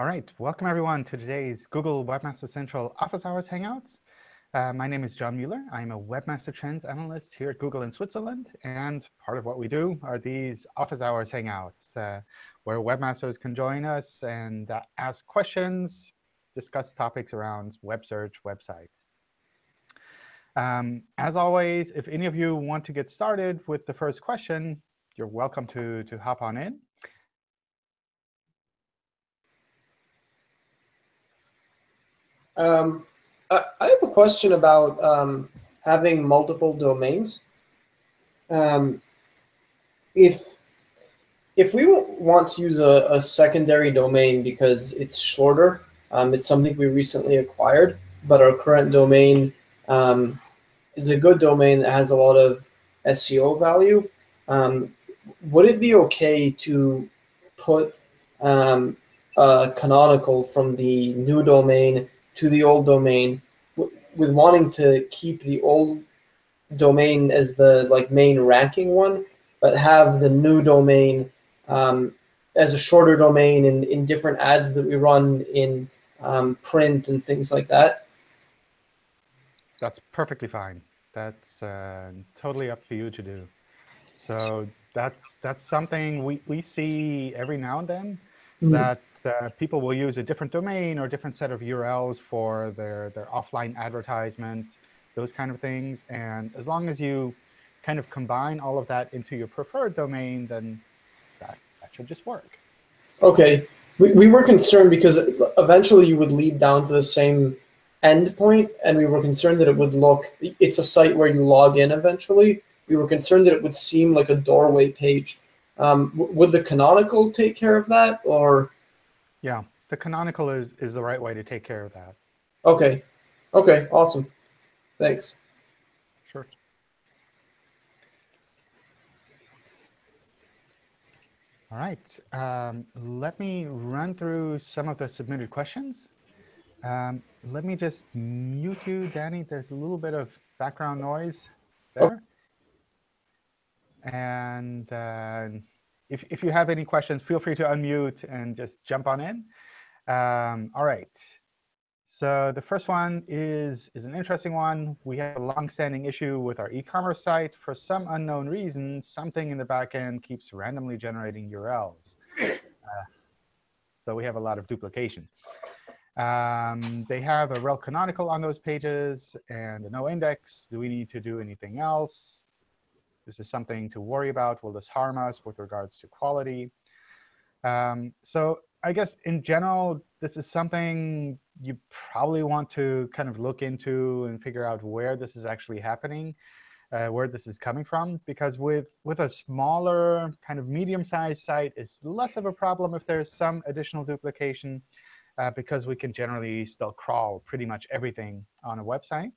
All right, welcome everyone to today's Google Webmaster Central Office Hours Hangouts. Uh, my name is John Mueller. I'm a Webmaster Trends Analyst here at Google in Switzerland. And part of what we do are these Office Hours Hangouts, uh, where webmasters can join us and uh, ask questions, discuss topics around web search, websites. Um, as always, if any of you want to get started with the first question, you're welcome to, to hop on in. Um, I, I have a question about um, having multiple domains. Um, if if we want to use a, a secondary domain because it's shorter, um, it's something we recently acquired, but our current domain um, is a good domain that has a lot of SEO value. Um, would it be OK to put um, a canonical from the new domain to the old domain with wanting to keep the old domain as the like main ranking one, but have the new domain um, as a shorter domain in, in different ads that we run in um, print and things like that? That's perfectly fine. That's uh, totally up to you to do. So that's that's something we, we see every now and then, mm -hmm. that uh, people will use a different domain or different set of URLs for their, their offline advertisement, those kind of things. And as long as you kind of combine all of that into your preferred domain, then that, that should just work. OK. We, we were concerned because eventually you would lead down to the same endpoint, and we were concerned that it would look, it's a site where you log in eventually. We were concerned that it would seem like a doorway page. Um, would the canonical take care of that, or yeah, the canonical is, is the right way to take care of that. OK. OK, awesome. Thanks. Sure. All right. Um, let me run through some of the submitted questions. Um, let me just mute you, Danny. There's a little bit of background noise there. Oh. And uh, if, if you have any questions, feel free to unmute and just jump on in. Um, all right. So the first one is, is an interesting one. We have a long-standing issue with our e-commerce site. For some unknown reason, something in the backend keeps randomly generating URLs. Uh, so we have a lot of duplication. Um, they have a rel canonical on those pages and a no index. Do we need to do anything else? This is something to worry about. Will this harm us with regards to quality? Um, so I guess in general, this is something you probably want to kind of look into and figure out where this is actually happening, uh, where this is coming from. Because with, with a smaller, kind of medium-sized site, it's less of a problem if there's some additional duplication, uh, because we can generally still crawl pretty much everything on a website.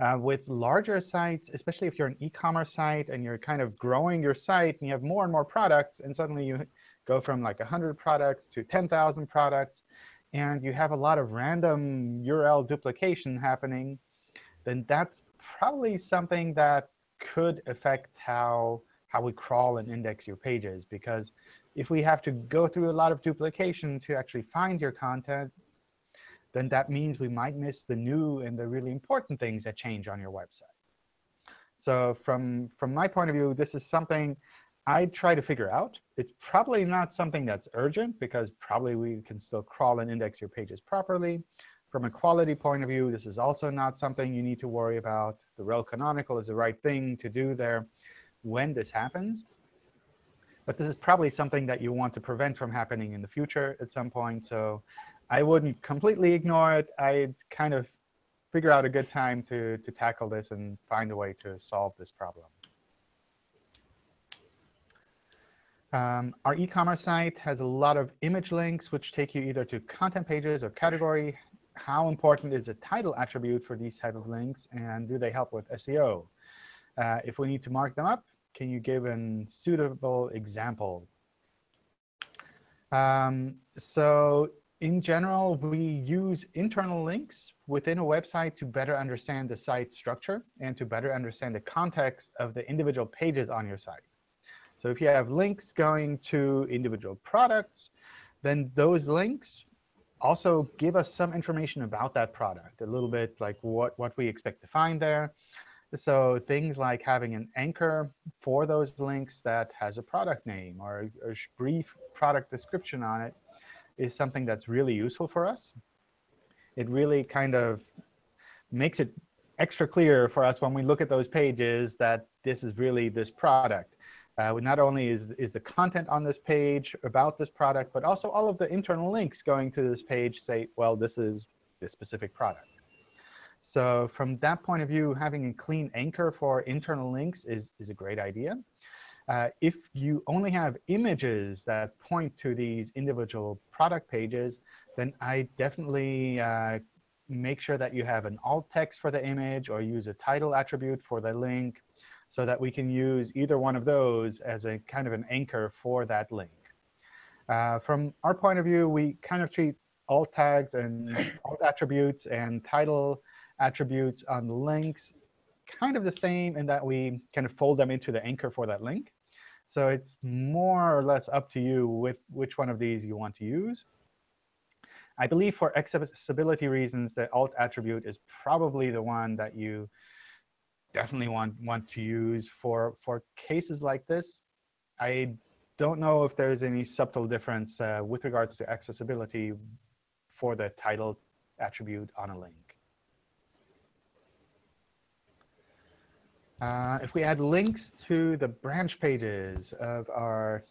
Uh, with larger sites, especially if you're an e-commerce site and you're kind of growing your site and you have more and more products, and suddenly you go from like 100 products to 10,000 products, and you have a lot of random URL duplication happening, then that's probably something that could affect how, how we crawl and index your pages. Because if we have to go through a lot of duplication to actually find your content, then that means we might miss the new and the really important things that change on your website. So from, from my point of view, this is something I try to figure out. It's probably not something that's urgent, because probably we can still crawl and index your pages properly. From a quality point of view, this is also not something you need to worry about. The rel canonical is the right thing to do there when this happens. But this is probably something that you want to prevent from happening in the future at some point. So I wouldn't completely ignore it. I'd kind of figure out a good time to, to tackle this and find a way to solve this problem. Um, our e-commerce site has a lot of image links, which take you either to content pages or category. How important is a title attribute for these type of links, and do they help with SEO? Uh, if we need to mark them up, can you give a suitable example? Um, so in general, we use internal links within a website to better understand the site structure and to better understand the context of the individual pages on your site. So if you have links going to individual products, then those links also give us some information about that product, a little bit like what, what we expect to find there. So things like having an anchor for those links that has a product name or a brief product description on it is something that's really useful for us. It really kind of makes it extra clear for us when we look at those pages that this is really this product. Uh, not only is, is the content on this page about this product, but also all of the internal links going to this page say, well, this is this specific product. So from that point of view, having a clean anchor for internal links is, is a great idea. Uh, if you only have images that point to these individual product pages, then I definitely uh, make sure that you have an alt text for the image or use a title attribute for the link so that we can use either one of those as a kind of an anchor for that link. Uh, from our point of view, we kind of treat alt tags and alt attributes and title attributes on links kind of the same in that we kind of fold them into the anchor for that link. So it's more or less up to you with which one of these you want to use. I believe for accessibility reasons, the alt attribute is probably the one that you definitely want, want to use for, for cases like this. I don't know if there's any subtle difference uh, with regards to accessibility for the title attribute on a link. Uh, if we add links to the branch pages of our,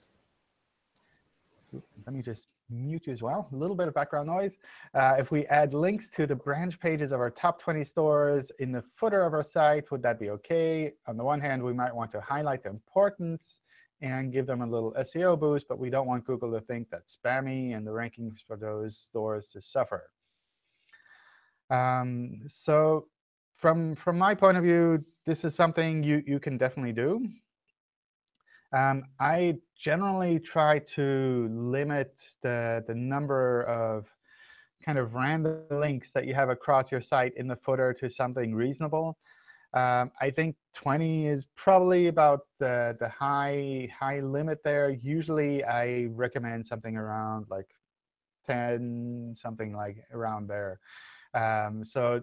let me just mute you as well, a little bit of background noise. Uh, if we add links to the branch pages of our top 20 stores in the footer of our site, would that be OK? On the one hand, we might want to highlight the importance and give them a little SEO boost, but we don't want Google to think that's spammy and the rankings for those stores to suffer. Um, so from, from my point of view, this is something you, you can definitely do. Um, I generally try to limit the, the number of kind of random links that you have across your site in the footer to something reasonable. Um, I think 20 is probably about the, the high, high limit there. Usually, I recommend something around like 10, something like around there. Um, so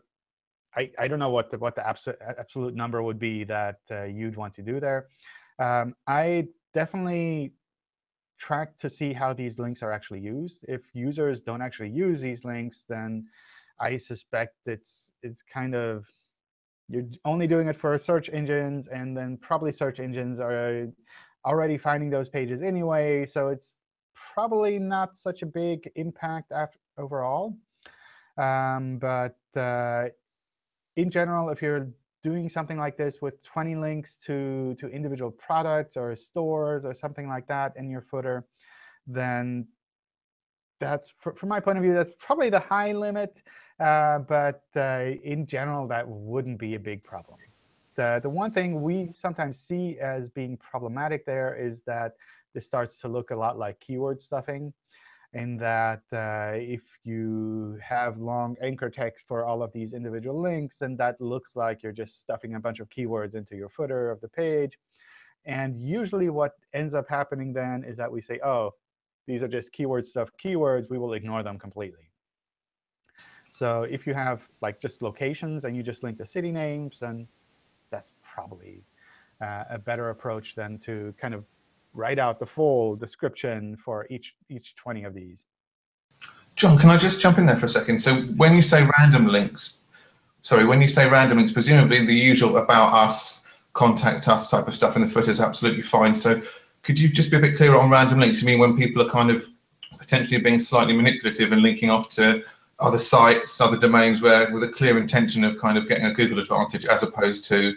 I, I don't know what the, what the absolute, absolute number would be that uh, you'd want to do there. Um, I definitely track to see how these links are actually used. If users don't actually use these links, then I suspect it's it's kind of you're only doing it for search engines, and then probably search engines are already finding those pages anyway. So it's probably not such a big impact overall. Um, but uh, in general, if you're doing something like this with 20 links to, to individual products or stores or something like that in your footer, then that's, from my point of view, that's probably the high limit. Uh, but uh, in general, that wouldn't be a big problem. The, the one thing we sometimes see as being problematic there is that this starts to look a lot like keyword stuffing in that uh, if you have long anchor text for all of these individual links, and that looks like you're just stuffing a bunch of keywords into your footer of the page. And usually what ends up happening then is that we say, oh, these are just keyword stuff keywords. We will ignore them completely. So if you have like just locations and you just link the city names, then that's probably uh, a better approach than to kind of write out the full description for each, each 20 of these. John, can I just jump in there for a second? So when you say random links, sorry, when you say random links, presumably the usual about us, contact us type of stuff in the footer is absolutely fine. So could you just be a bit clearer on random links? I mean, when people are kind of potentially being slightly manipulative and linking off to other sites, other domains where with a clear intention of kind of getting a Google advantage as opposed to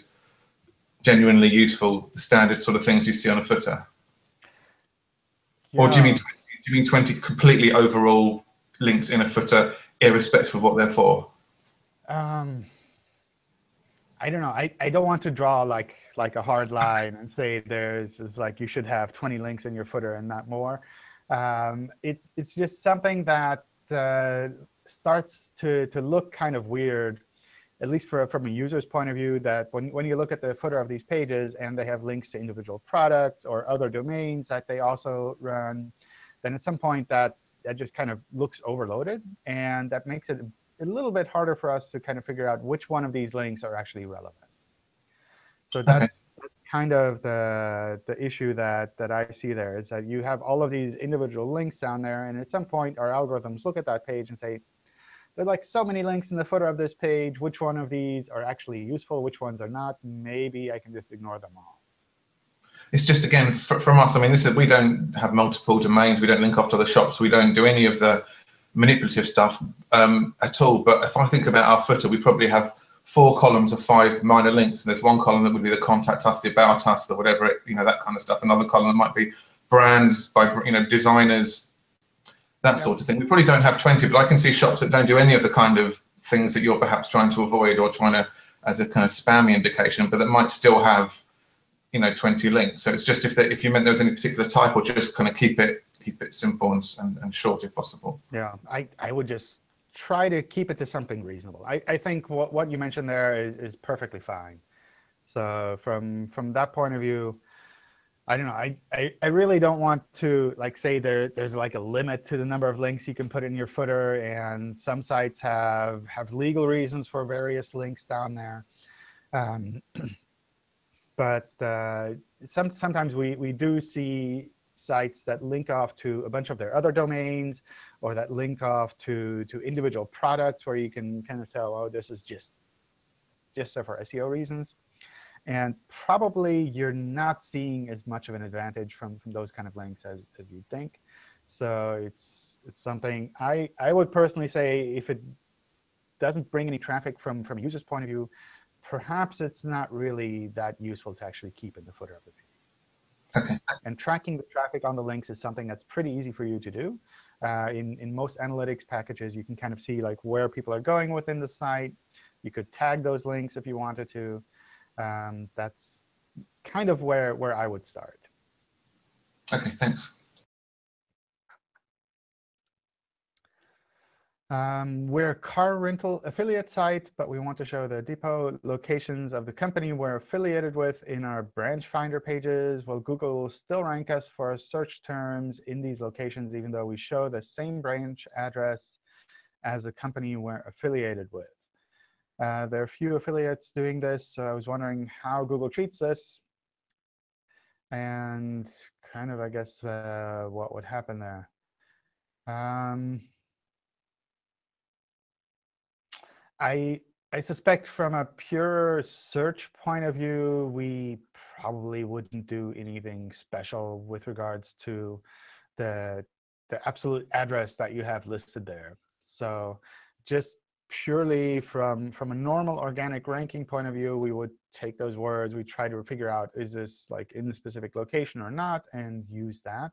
genuinely useful, the standard sort of things you see on a footer? Yeah. Or do you mean 20, do you mean 20 completely overall links in a footer, irrespective of what they're for? Um, I don't know. I, I don't want to draw like like a hard line and say there's is like you should have 20 links in your footer and not more. Um, it's it's just something that uh, starts to to look kind of weird at least for, from a user's point of view, that when, when you look at the footer of these pages and they have links to individual products or other domains that they also run, then at some point that that just kind of looks overloaded. And that makes it a little bit harder for us to kind of figure out which one of these links are actually relevant. So that's, that's kind of the, the issue that, that I see there, is that you have all of these individual links down there. And at some point, our algorithms look at that page and say, there are like so many links in the footer of this page. Which one of these are actually useful? Which ones are not? Maybe I can just ignore them all. It's just, again, from us, I mean, this is, we don't have multiple domains. We don't link off to the shops. We don't do any of the manipulative stuff um, at all. But if I think about our footer, we probably have four columns of five minor links. And there's one column that would be the contact us, the about us, the whatever, it, you know, that kind of stuff. Another column might be brands by, you know, designers, that sort of thing. We probably don't have 20, but I can see shops that don't do any of the kind of things that you're perhaps trying to avoid or trying to, as a kind of spammy indication, but that might still have, you know, 20 links. So it's just if they, if you meant there was any particular type or just kind of keep it keep it simple and, and, and short if possible. Yeah, I, I would just try to keep it to something reasonable. I, I think what, what you mentioned there is, is perfectly fine. So from from that point of view, I don't know. I, I, I, really don't want to like say there there's like a limit to the number of links you can put in your footer, and some sites have have legal reasons for various links down there. Um, but uh, some sometimes we we do see sites that link off to a bunch of their other domains, or that link off to to individual products where you can kind of tell, oh, this is just just for SEO reasons. And probably you're not seeing as much of an advantage from, from those kind of links as, as you'd think. So it's, it's something I, I would personally say if it doesn't bring any traffic from, from a user's point of view, perhaps it's not really that useful to actually keep in the footer of the page. Okay. And tracking the traffic on the links is something that's pretty easy for you to do. Uh, in, in most analytics packages, you can kind of see like where people are going within the site. You could tag those links if you wanted to um, that's kind of where, where I would start. OK, thanks. Um, we're a car rental affiliate site, but we want to show the depot locations of the company we're affiliated with in our branch finder pages. Well, Google will still rank us for search terms in these locations, even though we show the same branch address as the company we're affiliated with. Uh, there are a few affiliates doing this, so I was wondering how Google treats this and kind of, I guess, uh, what would happen there. Um, I, I suspect from a pure search point of view, we probably wouldn't do anything special with regards to the, the absolute address that you have listed there. So just purely from, from a normal organic ranking point of view, we would take those words, we try to figure out, is this like in the specific location or not, and use that.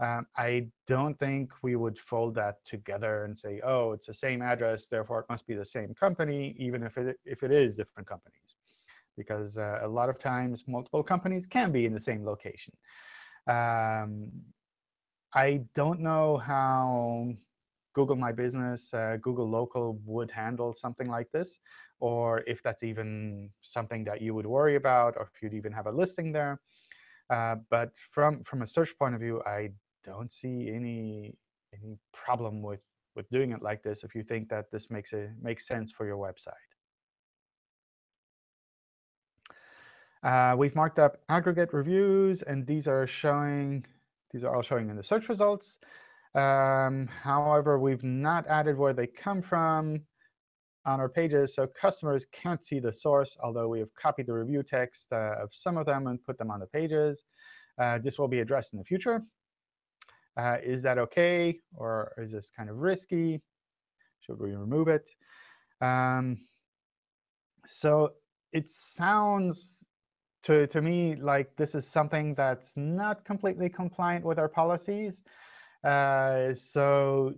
Um, I don't think we would fold that together and say, oh, it's the same address, therefore it must be the same company, even if it, if it is different companies. Because uh, a lot of times, multiple companies can be in the same location. Um, I don't know how Google My Business, uh, Google Local would handle something like this, or if that's even something that you would worry about, or if you'd even have a listing there. Uh, but from from a search point of view, I don't see any any problem with with doing it like this if you think that this makes a makes sense for your website. Uh, we've marked up aggregate reviews, and these are showing these are all showing in the search results. Um, however, we've not added where they come from on our pages, so customers can't see the source, although we have copied the review text uh, of some of them and put them on the pages. Uh, this will be addressed in the future. Uh, is that OK, or is this kind of risky? Should we remove it? Um, so it sounds to, to me like this is something that's not completely compliant with our policies. Uh, so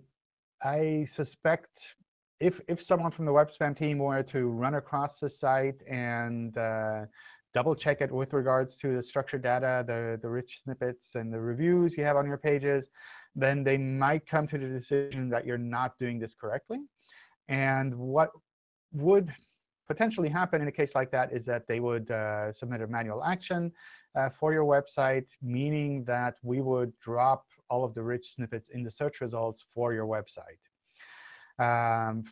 I suspect if, if someone from the web spam team were to run across the site and uh, double check it with regards to the structured data, the, the rich snippets, and the reviews you have on your pages, then they might come to the decision that you're not doing this correctly. And what would potentially happen in a case like that is that they would uh, submit a manual action for your website, meaning that we would drop all of the rich snippets in the search results for your website. Um,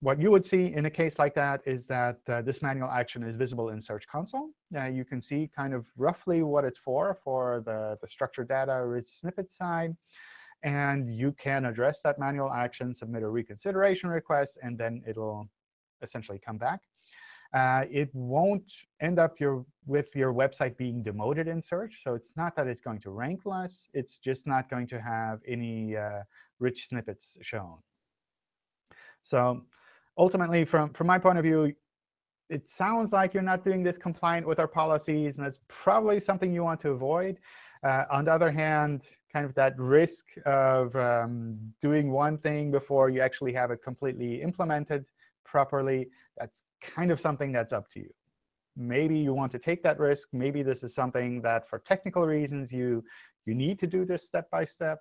what you would see in a case like that is that uh, this manual action is visible in Search Console. Uh, you can see kind of roughly what it's for, for the, the structured data rich snippet side. And you can address that manual action, submit a reconsideration request, and then it'll essentially come back. Uh, it won't end up your, with your website being demoted in search. So it's not that it's going to rank less. It's just not going to have any uh, rich snippets shown. So ultimately, from, from my point of view, it sounds like you're not doing this compliant with our policies, and that's probably something you want to avoid. Uh, on the other hand, kind of that risk of um, doing one thing before you actually have it completely implemented properly, that's kind of something that's up to you. Maybe you want to take that risk. Maybe this is something that, for technical reasons, you, you need to do this step by step.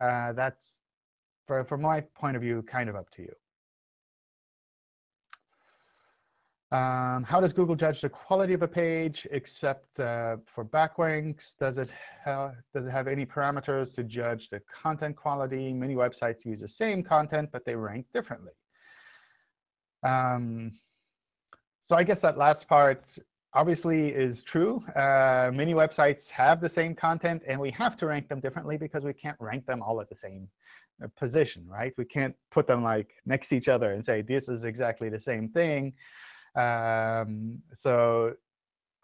Uh, that's, for, from my point of view, kind of up to you. Um, how does Google judge the quality of a page except uh, for backlinks? Does it, does it have any parameters to judge the content quality? Many websites use the same content, but they rank differently. Um, so I guess that last part obviously is true. Uh, many websites have the same content, and we have to rank them differently because we can't rank them all at the same uh, position, right? We can't put them like next to each other and say, this is exactly the same thing. Um, so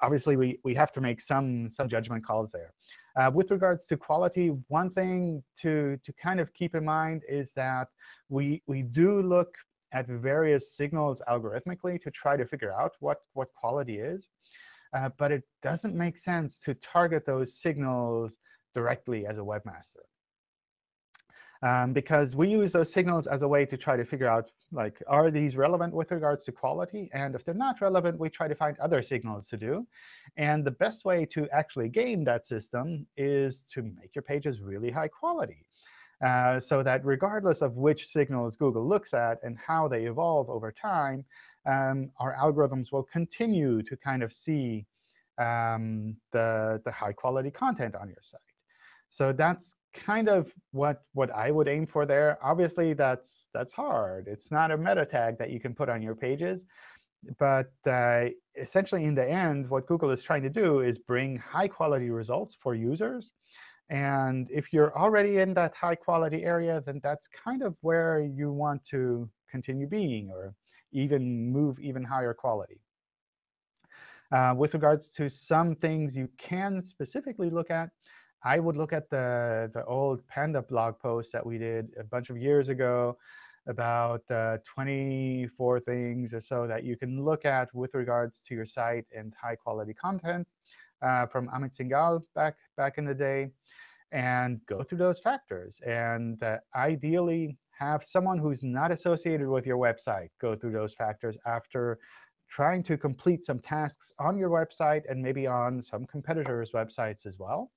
obviously, we, we have to make some, some judgment calls there. Uh, with regards to quality, one thing to, to kind of keep in mind is that we, we do look at various signals algorithmically to try to figure out what, what quality is. Uh, but it doesn't make sense to target those signals directly as a webmaster. Um, because we use those signals as a way to try to figure out, like, are these relevant with regards to quality? And if they're not relevant, we try to find other signals to do. And the best way to actually game that system is to make your pages really high quality. Uh, so that regardless of which signals Google looks at and how they evolve over time, um, our algorithms will continue to kind of see um, the, the high-quality content on your site. So that's kind of what, what I would aim for there. Obviously, that's, that's hard. It's not a meta tag that you can put on your pages. But uh, essentially, in the end, what Google is trying to do is bring high-quality results for users and if you're already in that high quality area, then that's kind of where you want to continue being or even move even higher quality. Uh, with regards to some things you can specifically look at, I would look at the, the old Panda blog post that we did a bunch of years ago about uh, 24 things or so that you can look at with regards to your site and high-quality content uh, from Amit Singhal back, back in the day and go through those factors. And uh, ideally, have someone who's not associated with your website go through those factors after trying to complete some tasks on your website and maybe on some competitors' websites as well.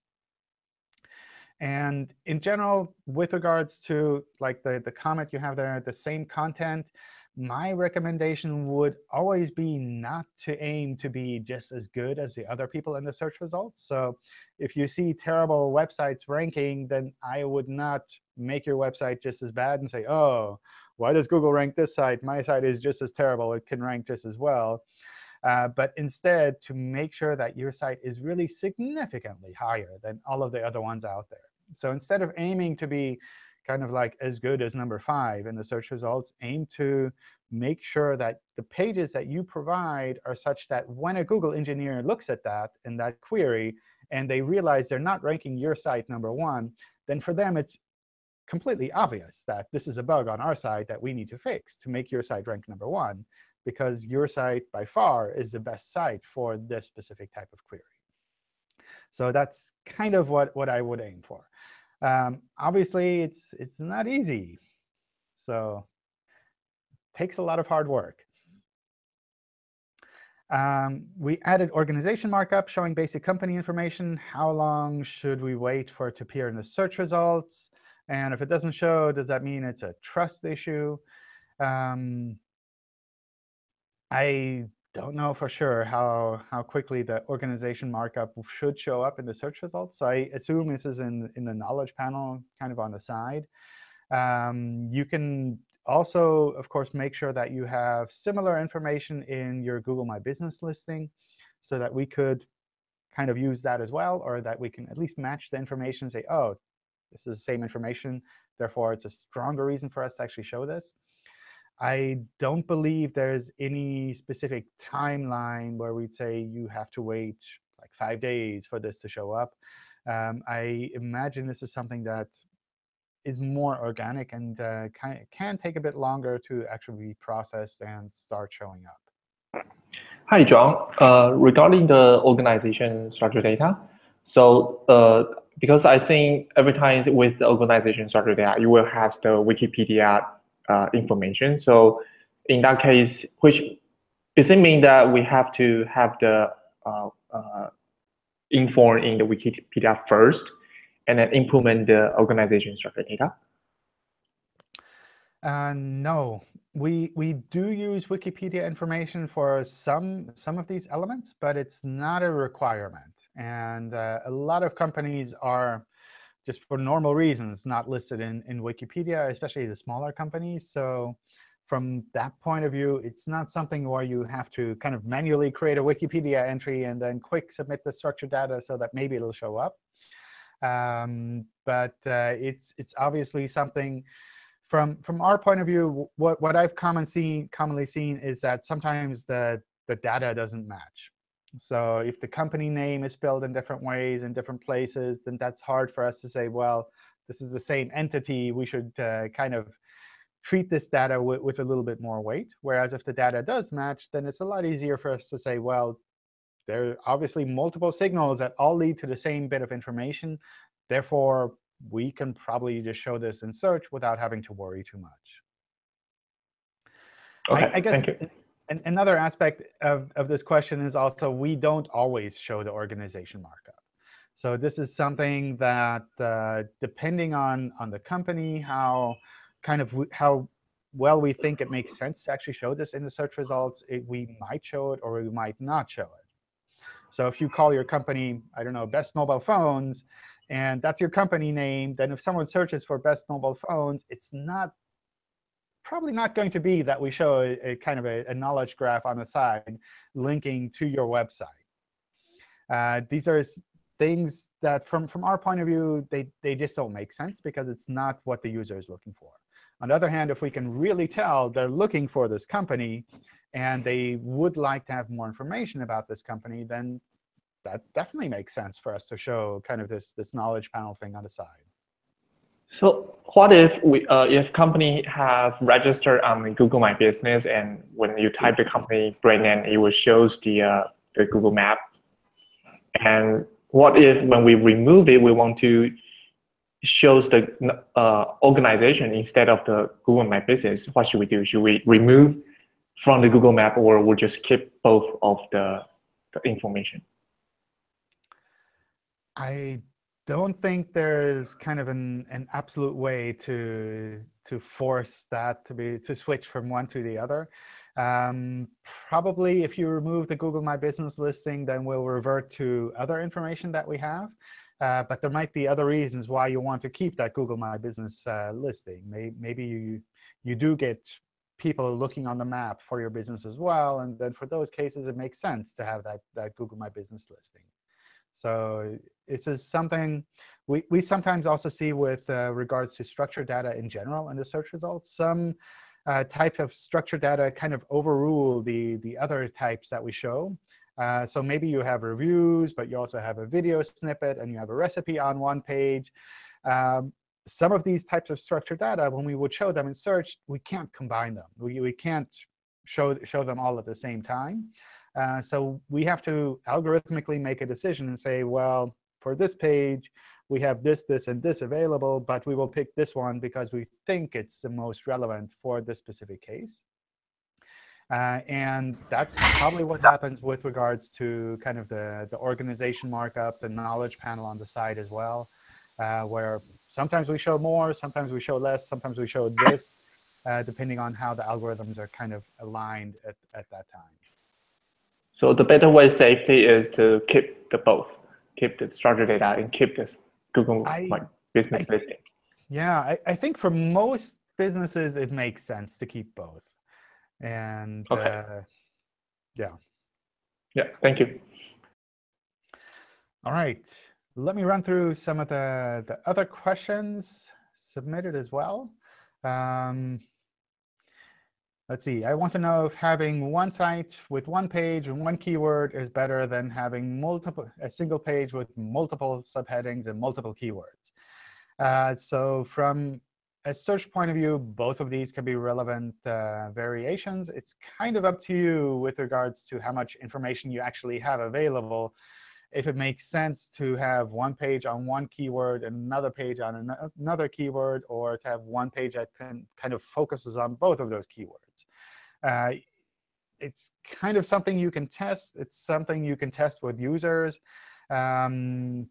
And in general, with regards to like the, the comment you have there, the same content, my recommendation would always be not to aim to be just as good as the other people in the search results. So if you see terrible websites ranking, then I would not make your website just as bad and say, oh, why does Google rank this site? My site is just as terrible. It can rank just as well. Uh, but instead, to make sure that your site is really significantly higher than all of the other ones out there. So instead of aiming to be kind of like as good as number five in the search results, aim to make sure that the pages that you provide are such that when a Google engineer looks at that and that query, and they realize they're not ranking your site number one, then for them it's completely obvious that this is a bug on our site that we need to fix to make your site rank number one, because your site, by far, is the best site for this specific type of query. So that's kind of what, what I would aim for. Um, obviously, it's, it's not easy. So takes a lot of hard work. Um, we added organization markup showing basic company information. How long should we wait for it to appear in the search results? And if it doesn't show, does that mean it's a trust issue? Um, I don't know for sure how, how quickly the organization markup should show up in the search results. So I assume this is in, in the knowledge panel, kind of on the side. Um, you can also, of course, make sure that you have similar information in your Google My Business listing so that we could kind of use that as well, or that we can at least match the information and say, oh, this is the same information. Therefore, it's a stronger reason for us to actually show this. I don't believe there's any specific timeline where we'd say you have to wait like five days for this to show up. Um, I imagine this is something that is more organic and uh, can, take a bit longer to actually be processed and start showing up. Hi, John. Uh, regarding the organization structure data, so uh, because I think every time with the organization structure data, you will have the Wikipedia uh, information. So in that case, which does it mean that we have to have the uh, uh, inform in the Wikipedia first and then implement the organization structure data? Uh, no, we we do use Wikipedia information for some some of these elements, but it's not a requirement. And uh, a lot of companies are just for normal reasons not listed in, in Wikipedia, especially the smaller companies. So from that point of view, it's not something where you have to kind of manually create a Wikipedia entry and then quick submit the structured data so that maybe it'll show up. Um, but uh, it's it's obviously something from from our point of view. What what I've common seen, commonly seen is that sometimes the the data doesn't match. So if the company name is spelled in different ways in different places, then that's hard for us to say, well, this is the same entity. We should uh, kind of treat this data with, with a little bit more weight. Whereas if the data does match, then it's a lot easier for us to say, well, there are obviously multiple signals that all lead to the same bit of information. Therefore, we can probably just show this in search without having to worry too much. Okay, I, I guess thank you. an- another aspect of, of this question is also we don't always show the organization markup. So this is something that, uh, depending on, on the company, how kind of how well we think it makes sense to actually show this in the search results, it, we might show it or we might not show it. So if you call your company, I don't know, Best Mobile Phones, and that's your company name, then if someone searches for Best Mobile Phones, it's not probably not going to be that we show a, a kind of a, a, knowledge graph on the side linking to your website. Uh, these are things that, from, from our point of view, they, they just don't make sense because it's not what the user is looking for. On the other hand, if we can really tell they're looking for this company and they would like to have more information about this company, then that definitely makes sense for us to show kind of this, this knowledge panel thing on the side. So what if we, uh, if company have registered on Google My Business and when you type the company brand name, it will shows the, uh, the Google Map. And what if when we remove it, we want to shows the uh, organization instead of the Google My Business? What should we do? Should we remove from the Google Map or we'll just keep both of the, the information? I don't think there's kind of an, an absolute way to to force that to be to switch from one to the other. Um, probably if you remove the Google My Business listing, then we'll revert to other information that we have. Uh, but there might be other reasons why you want to keep that Google My Business uh, listing. Maybe, maybe you, you do get people looking on the map for your business as well. And then for those cases, it makes sense to have that, that Google My Business listing. So it's just something we, we sometimes also see with uh, regards to structured data in general in the search results. Some uh, types of structured data kind of overrule the, the other types that we show. Uh, so maybe you have reviews, but you also have a video snippet, and you have a recipe on one page. Um, some of these types of structured data, when we would show them in search, we can't combine them. We, we can't show, show them all at the same time. Uh, so we have to algorithmically make a decision and say, well, for this page, we have this, this, and this available, but we will pick this one because we think it's the most relevant for this specific case. Uh, and that's probably what happens with regards to kind of the, the organization markup, the knowledge panel on the side as well, uh, where sometimes we show more, sometimes we show less, sometimes we show this, uh, depending on how the algorithms are kind of aligned at, at that time. So the better way safety is to keep the both, keep the structured data and keep this Google I- My Business I- listing. Yeah, I, I think for most businesses, it makes sense to keep both. And Okay. uh, yeah. Yeah, thank you. All right. Let me run through some of the, the other questions submitted as well. Um, let's see. I want to know if having one site with one page and one keyword is better than having multiple a single page with multiple subheadings and multiple keywords. Uh, so from a search point of view, both of these can be relevant uh, variations. It's kind of up to you with regards to how much information you actually have available if it makes sense to have one page on one keyword and another page on ano- another keyword, or to have one page that can, kind of focuses on both of those keywords. Uh, it's kind of something you can test. It's something you can test with users. Um,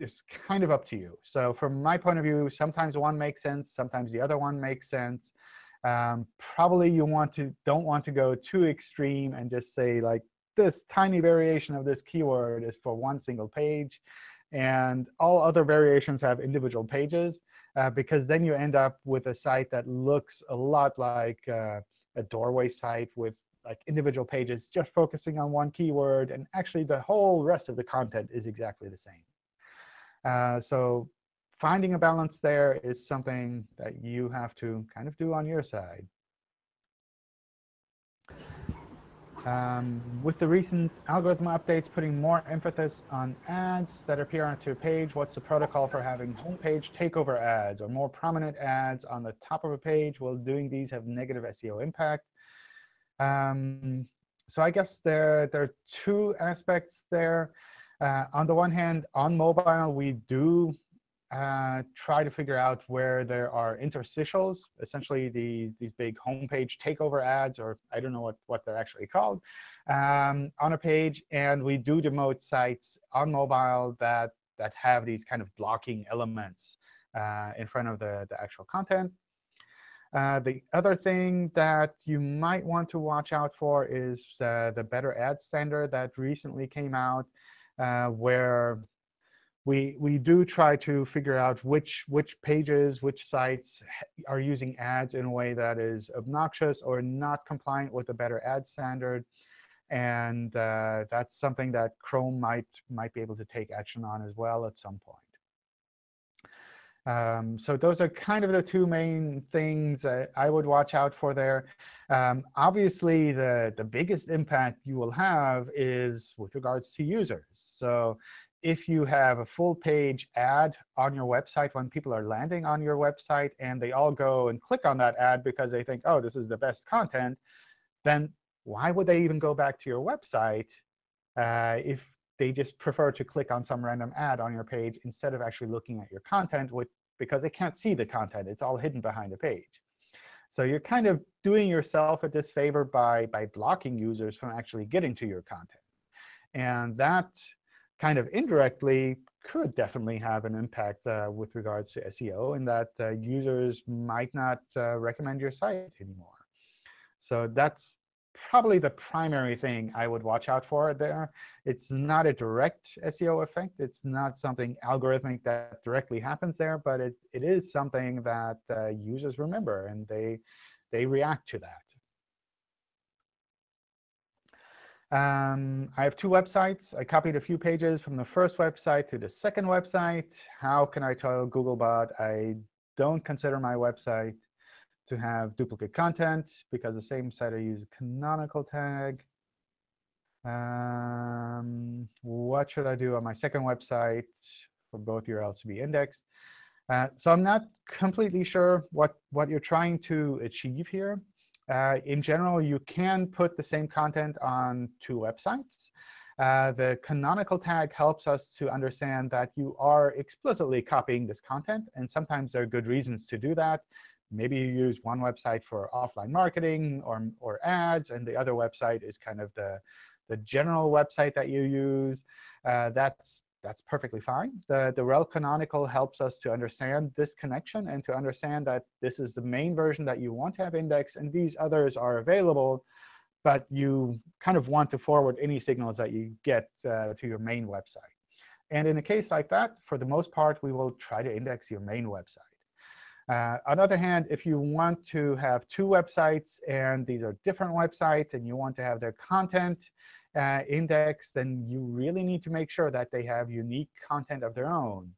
it's kind of up to you. So from my point of view, sometimes one makes sense, sometimes the other one makes sense. Um, probably you want to don't want to go too extreme and just say like this tiny variation of this keyword is for one single page, and all other variations have individual pages, uh, because then you end up with a site that looks a lot like uh, a doorway site with like individual pages just focusing on one keyword, and actually the whole rest of the content is exactly the same. Uh, so finding a balance there is something that you have to kind of do on your side. Um, with the recent algorithm updates putting more emphasis on ads that appear onto a page, what's the protocol for having homepage takeover ads or more prominent ads on the top of a page? Will doing these have negative SEO impact? Um, so I guess there, there are two aspects there. Uh, on the one hand, on mobile, we do uh, try to figure out where there are interstitials, essentially the, these big homepage takeover ads, or I don't know what, what they're actually called, um, on a page. And we do demote sites on mobile that, that have these kind of blocking elements uh, in front of the, the actual content. Uh, the other thing that you might want to watch out for is uh, the Better Ad standard that recently came out, uh, where we we do try to figure out which which pages, which sites are using ads in a way that is obnoxious or not compliant with the Better Ad standard. And uh, that's something that Chrome might might be able to take action on as well at some point. Um, so those are kind of the two main things I would watch out for there. Um, obviously, the, the biggest impact you will have is with regards to users. So if you have a full page ad on your website when people are landing on your website and they all go and click on that ad because they think, oh, this is the best content, then why would they even go back to your website uh, if they just prefer to click on some random ad on your page instead of actually looking at your content, which, because they can't see the content. It's all hidden behind the page. So you're kind of doing yourself a disfavor by, by blocking users from actually getting to your content. And that kind of indirectly could definitely have an impact uh, with regards to SEO in that uh, users might not uh, recommend your site anymore. So that's probably the primary thing I would watch out for there. It's not a direct SEO effect. It's not something algorithmic that directly happens there, but it, it is something that uh, users remember, and they, they react to that. Um, I have two websites. I copied a few pages from the first website to the second website. How can I tell Googlebot I don't consider my website to have duplicate content because the same site I use a canonical tag. Um, what should I do on my second website for both URLs to be indexed? Uh, so I'm not completely sure what, what you're trying to achieve here. Uh, in general, you can put the same content on two websites. Uh, the canonical tag helps us to understand that you are explicitly copying this content. And sometimes there are good reasons to do that. Maybe you use one website for offline marketing or, or ads, and the other website is kind of the, the general website that you use. Uh, that's, that's perfectly fine. The, the rel canonical helps us to understand this connection and to understand that this is the main version that you want to have indexed, and these others are available but you kind of want to forward any signals that you get uh, to your main website. And in a case like that, for the most part, we will try to index your main website. Uh, on the other hand, if you want to have two websites, and these are different websites, and you want to have their content uh, indexed, then you really need to make sure that they have unique content of their own,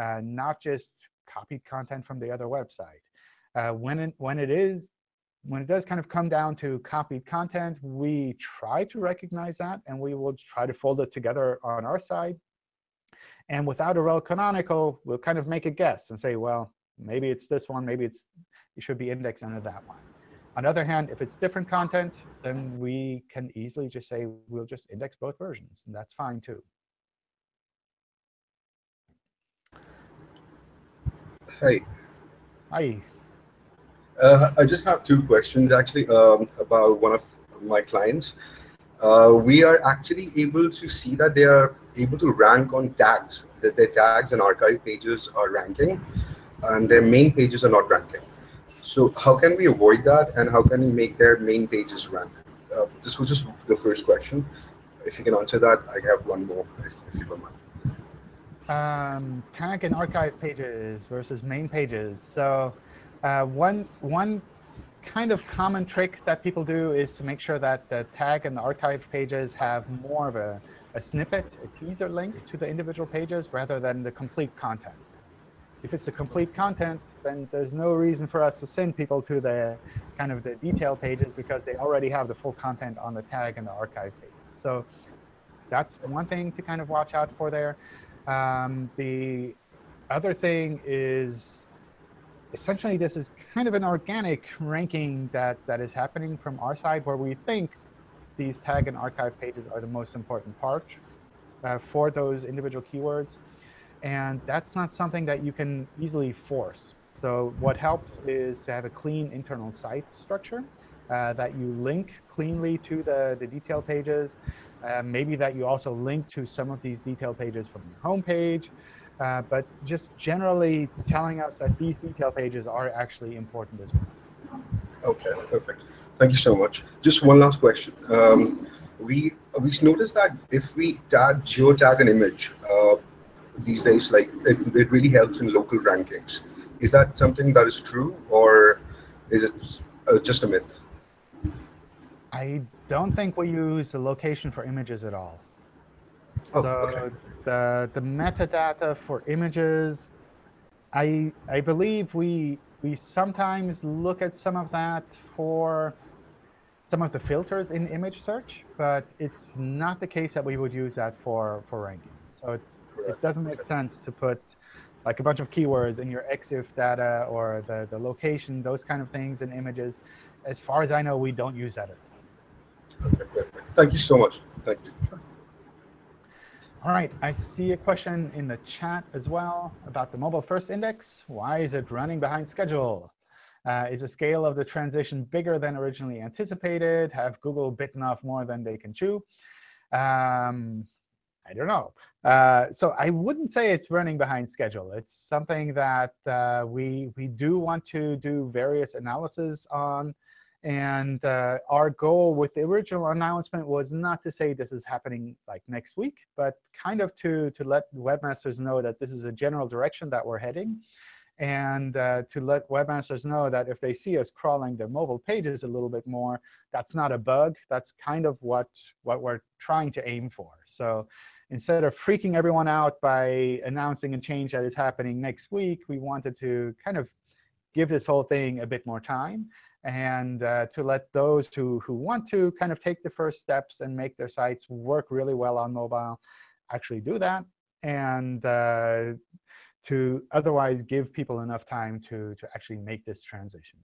uh, not just copied content from the other website. Uh, when, it, when it is when it does kind of come down to copied content, we try to recognize that, and we will try to fold it together on our side. And without a rel canonical, we'll kind of make a guess and say, well, maybe it's this one, maybe it's it should be indexed under that one. On the other hand, if it's different content, then we can easily just say we'll just index both versions, and that's fine too. Hi. Hi. Uh, I just have two questions actually um, about one of my clients. Uh, we are actually able to see that they are able to rank on tags, that their tags and archive pages are ranking, and their main pages are not ranking. So how can we avoid that, and how can we make their main pages rank? Uh, this was just the first question. If you can answer that, I have one more, if, if you don't mind. Um, tag and archive pages versus main pages. So uh, one, one kind of common trick that people do is to make sure that the tag and the archive pages have more of a, a snippet, a teaser link to the individual pages rather than the complete content. If it's the complete content, then there's no reason for us to send people to the kind of the detail pages because they already have the full content on the tag and the archive page. So that's one thing to kind of watch out for there. Um, the other thing is essentially this is kind of an organic ranking that, that is happening from our side where we think these tag and archive pages are the most important part uh, for those individual keywords. And that's not something that you can easily force. So what helps is to have a clean internal site structure uh, that you link cleanly to the, the detail pages. Uh, maybe that you also link to some of these detail pages from your home page. Uh, but just generally telling us that these detail pages are actually important as well. Okay, perfect. Thank you so much. Just one last question. Um, we we noticed that if we tag geotag an image uh, these days, like it, it really helps in local rankings. Is that something that is true, or is it uh, just a myth? I don't think we use the location for images at all. Oh, so okay. the the metadata for images, I I believe we we sometimes look at some of that for some of the filters in image search, but it's not the case that we would use that for for ranking. So it, it doesn't make sense to put like a bunch of keywords in your EXIF data or the, the location, those kind of things and images. As far as I know, we don't use that. Okay. Thank you so much. Thank you. All right, I see a question in the chat as well about the mobile first index. Why is it running behind schedule? Uh, is the scale of the transition bigger than originally anticipated? Have Google bitten off more than they can chew? Um, I don't know. Uh, so I wouldn't say it's running behind schedule. It's something that uh, we, we do want to do various analysis on. And uh, our goal with the original announcement was not to say this is happening like next week, but kind of to, to let webmasters know that this is a general direction that we're heading, and uh, to let webmasters know that if they see us crawling their mobile pages a little bit more, that's not a bug. That's kind of what, what we're trying to aim for. So instead of freaking everyone out by announcing a change that is happening next week, we wanted to kind of give this whole thing a bit more time and uh, to let those who, who want to kind of take the first steps and make their sites work really well on mobile actually do that, and uh, to otherwise give people enough time to, to actually make this transition.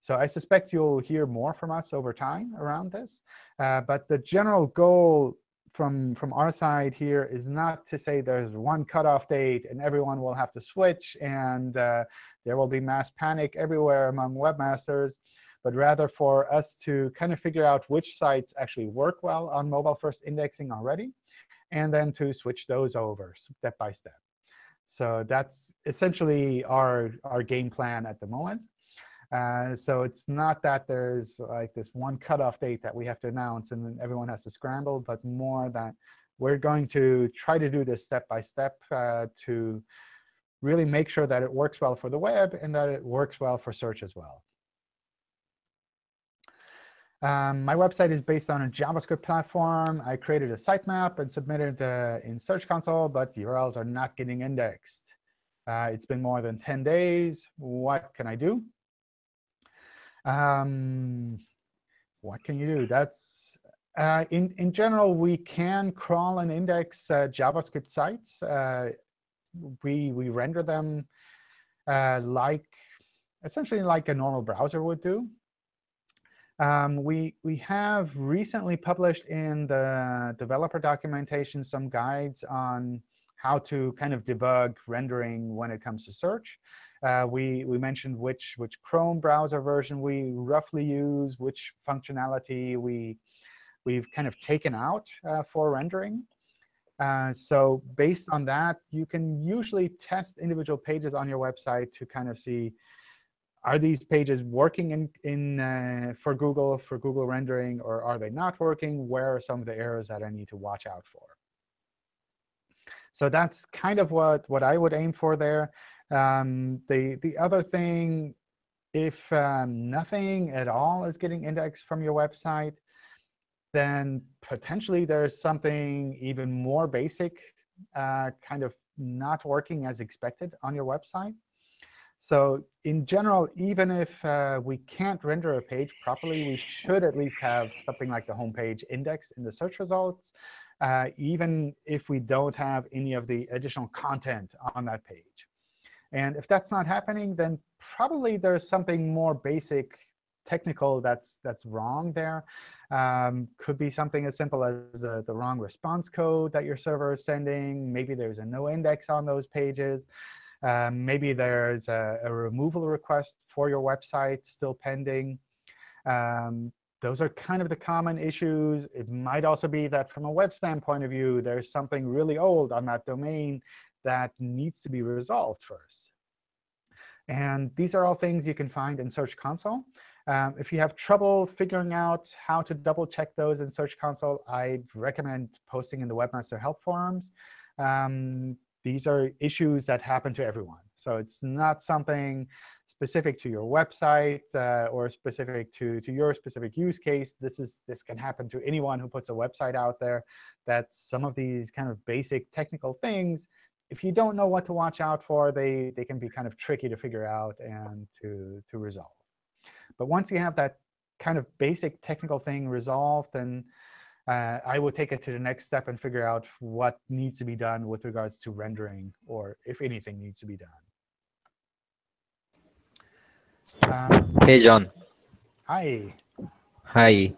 So I suspect you'll hear more from us over time around this. Uh, but the general goal from, from our side here is not to say there's one cutoff date and everyone will have to switch and uh, there will be mass panic everywhere among webmasters, but rather for us to kind of figure out which sites actually work well on mobile first indexing already, and then to switch those over step by step. So that's essentially our, our game plan at the moment. Uh, so it's not that there's like this one cutoff date that we have to announce and then everyone has to scramble, but more that we're going to try to do this step by step uh, to really make sure that it works well for the web and that it works well for search as well. Um, my website is based on a JavaScript platform. I created a sitemap and submitted uh, in Search Console, but the URLs are not getting indexed. Uh, it's been more than 10 days. What can I do? Um, what can you do? That's uh, in in general, we can crawl and index uh, JavaScript sites. Uh, we we render them uh, like essentially like a normal browser would do. Um, we, we have recently published in the developer documentation some guides on how to kind of debug rendering when it comes to search. Uh, we, we mentioned which, which Chrome browser version we roughly use, which functionality we, we've kind of taken out uh, for rendering. Uh, so based on that, you can usually test individual pages on your website to kind of see are these pages working in, in uh, for Google, for Google rendering, or are they not working? Where are some of the errors that I need to watch out for? So that's kind of what, what I would aim for there. Um, the, the other thing, if um, nothing at all is getting indexed from your website, then potentially there's something even more basic uh, kind of not working as expected on your website. So in general, even if uh, we can't render a page properly, we should at least have something like the home page indexed in the search results, uh, even if we don't have any of the additional content on that page. And if that's not happening, then probably there's something more basic technical that's that's wrong there. Um, could be something as simple as uh, the wrong response code that your server is sending. Maybe there's a no index on those pages. Um, maybe there's a, a, removal request for your website still pending. Um, those are kind of the common issues. It might also be that from a web standpoint of view, there's something really old on that domain that needs to be resolved first. And these are all things you can find in Search Console. Um, if you have trouble figuring out how to double check those in Search Console, I'd recommend posting in the Webmaster Help forums. Um, these are issues that happen to everyone. So it's not something specific to your website uh, or specific to, to your specific use case. This, is, this can happen to anyone who puts a website out there, that some of these kind of basic technical things, if you don't know what to watch out for, they, they can be kind of tricky to figure out and to, to resolve. But once you have that kind of basic technical thing resolved, then uh, I will take it to the next step and figure out what needs to be done with regards to rendering, or if anything needs to be done. Um, hey, John. Hi. Hi.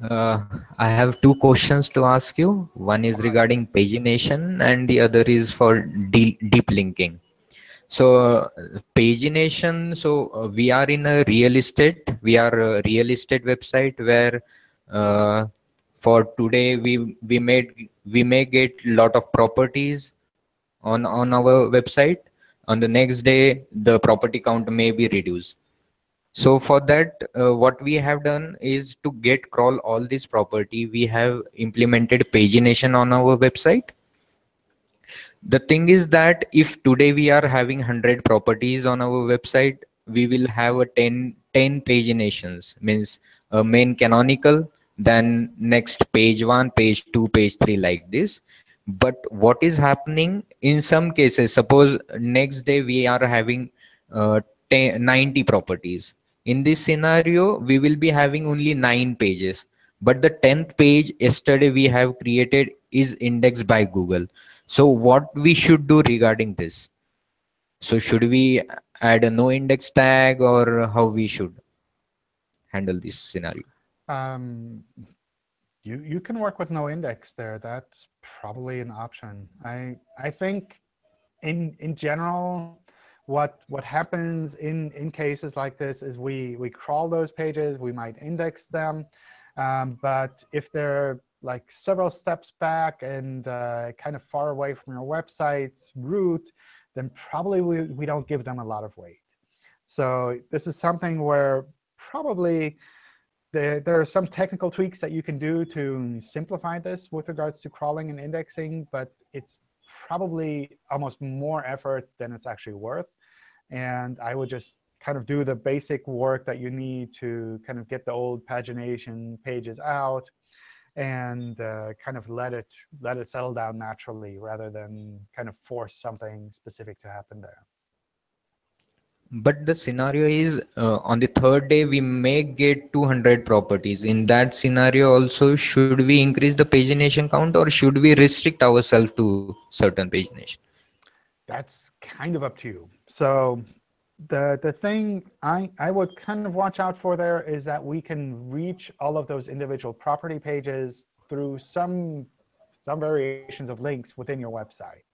Uh, I have two questions to ask you. One is regarding pagination, and the other is for deep, deep linking. So pagination, so uh, we are in a real estate, we are a real estate website where uh, for today we we made we may get lot of properties on on our website on the next day the property count may be reduced so for that uh, what we have done is to get crawl all this property we have implemented pagination on our website. The thing is that if today we are having 100 properties on our website we will have a 10 10 paginations means a main canonical then next page one page two page three like this. But what is happening in some cases suppose next day we are having uh, 10, 90 properties in this scenario we will be having only nine pages but the 10th page yesterday we have created is indexed by google so what we should do regarding this so should we add a no index tag or how we should handle this scenario um, you you can work with no index there. That's probably an option. I I think in in general, what what happens in in cases like this is we we crawl those pages. We might index them, um, but if they're like several steps back and uh, kind of far away from your website's root, then probably we, we don't give them a lot of weight. So this is something where probably there, there are some technical tweaks that you can do to simplify this with regards to crawling and indexing, but it's probably almost more effort than it's actually worth. And I would just kind of do the basic work that you need to kind of get the old pagination pages out and uh, kind of let it let it settle down naturally rather than kind of force something specific to happen there. But the scenario is uh, on the third day, we may get 200 properties. In that scenario also, should we increase the pagination count or should we restrict ourselves to certain pagination? That's kind of up to you. So the, the thing I, I would kind of watch out for there is that we can reach all of those individual property pages through some, some variations of links within your website.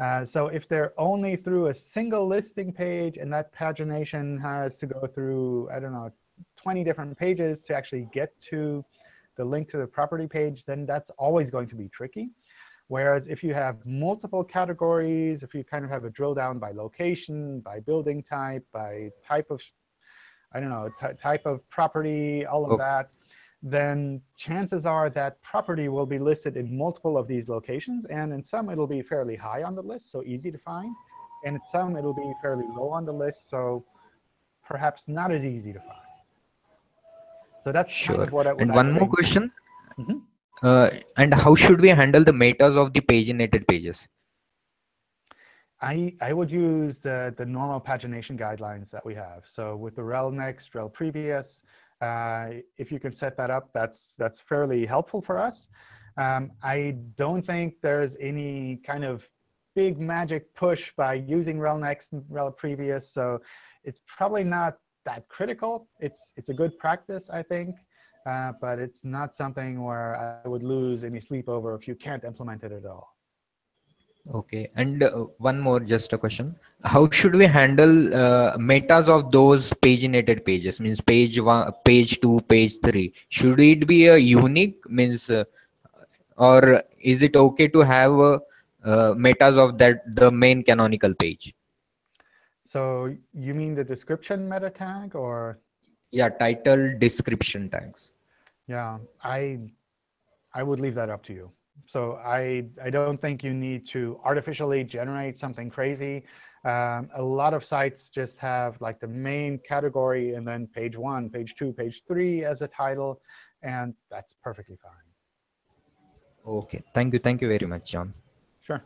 Uh, so if they're only through a single listing page and that pagination has to go through, I don't know, 20 different pages to actually get to the link to the property page, then that's always going to be tricky. Whereas if you have multiple categories, if you kind of have a drill down by location, by building type, by type of, I don't know, type of property, all of okay. that, then chances are that property will be listed in multiple of these locations. And in some, it'll be fairly high on the list, so easy to find. And in some, it'll be fairly low on the list, so perhaps not as easy to find. So that's sure. Kind of what I, what and I one more question. Mm -hmm. Uh, and how should we handle the metas of the paginated pages? I, I would use the, the normal pagination guidelines that we have. So with the rel next, rel previous, uh, if you can set that up, that's, that's fairly helpful for us. Um, I don't think there's any kind of big magic push by using rel next and rel previous. So it's probably not that critical. It's, it's a good practice, I think. Uh, but it's not something where I would lose any sleep over if you can't implement it at all. Okay, and uh, one more, just a question. How should we handle uh, metas of those paginated pages? Means page one, page two, page three. Should it be a unique? Means, uh, or is it okay to have uh, uh, metas of that the main canonical page? So you mean the description meta tag, or? Yeah, title description tags. Yeah, I I would leave that up to you. So I, I don't think you need to artificially generate something crazy. Um, a lot of sites just have like the main category and then page one, page two, page three as a title, and that's perfectly fine. OK, thank you. Thank you very much, John. Sure.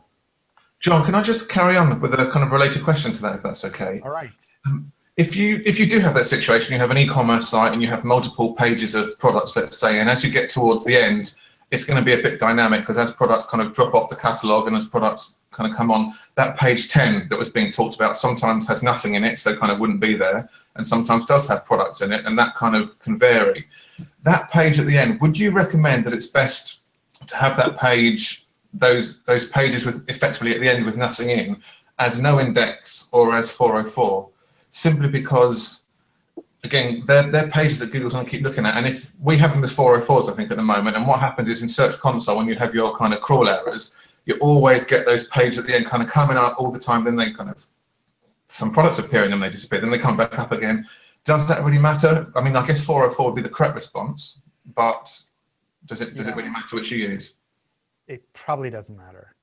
John, can I just carry on with a kind of related question to that, if that's OK? All right. Um, if you if you do have that situation, you have an e-commerce site and you have multiple pages of products, let's say, and as you get towards the end, it's going to be a bit dynamic because as products kind of drop off the catalog and as products kind of come on, that page 10 that was being talked about sometimes has nothing in it, so kind of wouldn't be there, and sometimes does have products in it, and that kind of can vary. That page at the end, would you recommend that it's best to have that page, those, those pages with effectively at the end with nothing in, as no index or as 404, simply because again, they're, they're pages that Google's going to keep looking at. And if we have them as 404s, I think, at the moment, and what happens is in Search Console, when you have your kind of crawl errors, you always get those pages at the end kind of coming up all the time. Then they kind of, some products appear and then they disappear. Then they come back up again. Does that really matter? I mean, I guess 404 would be the correct response, but does it, does yeah. it really matter which you use? It probably doesn't matter.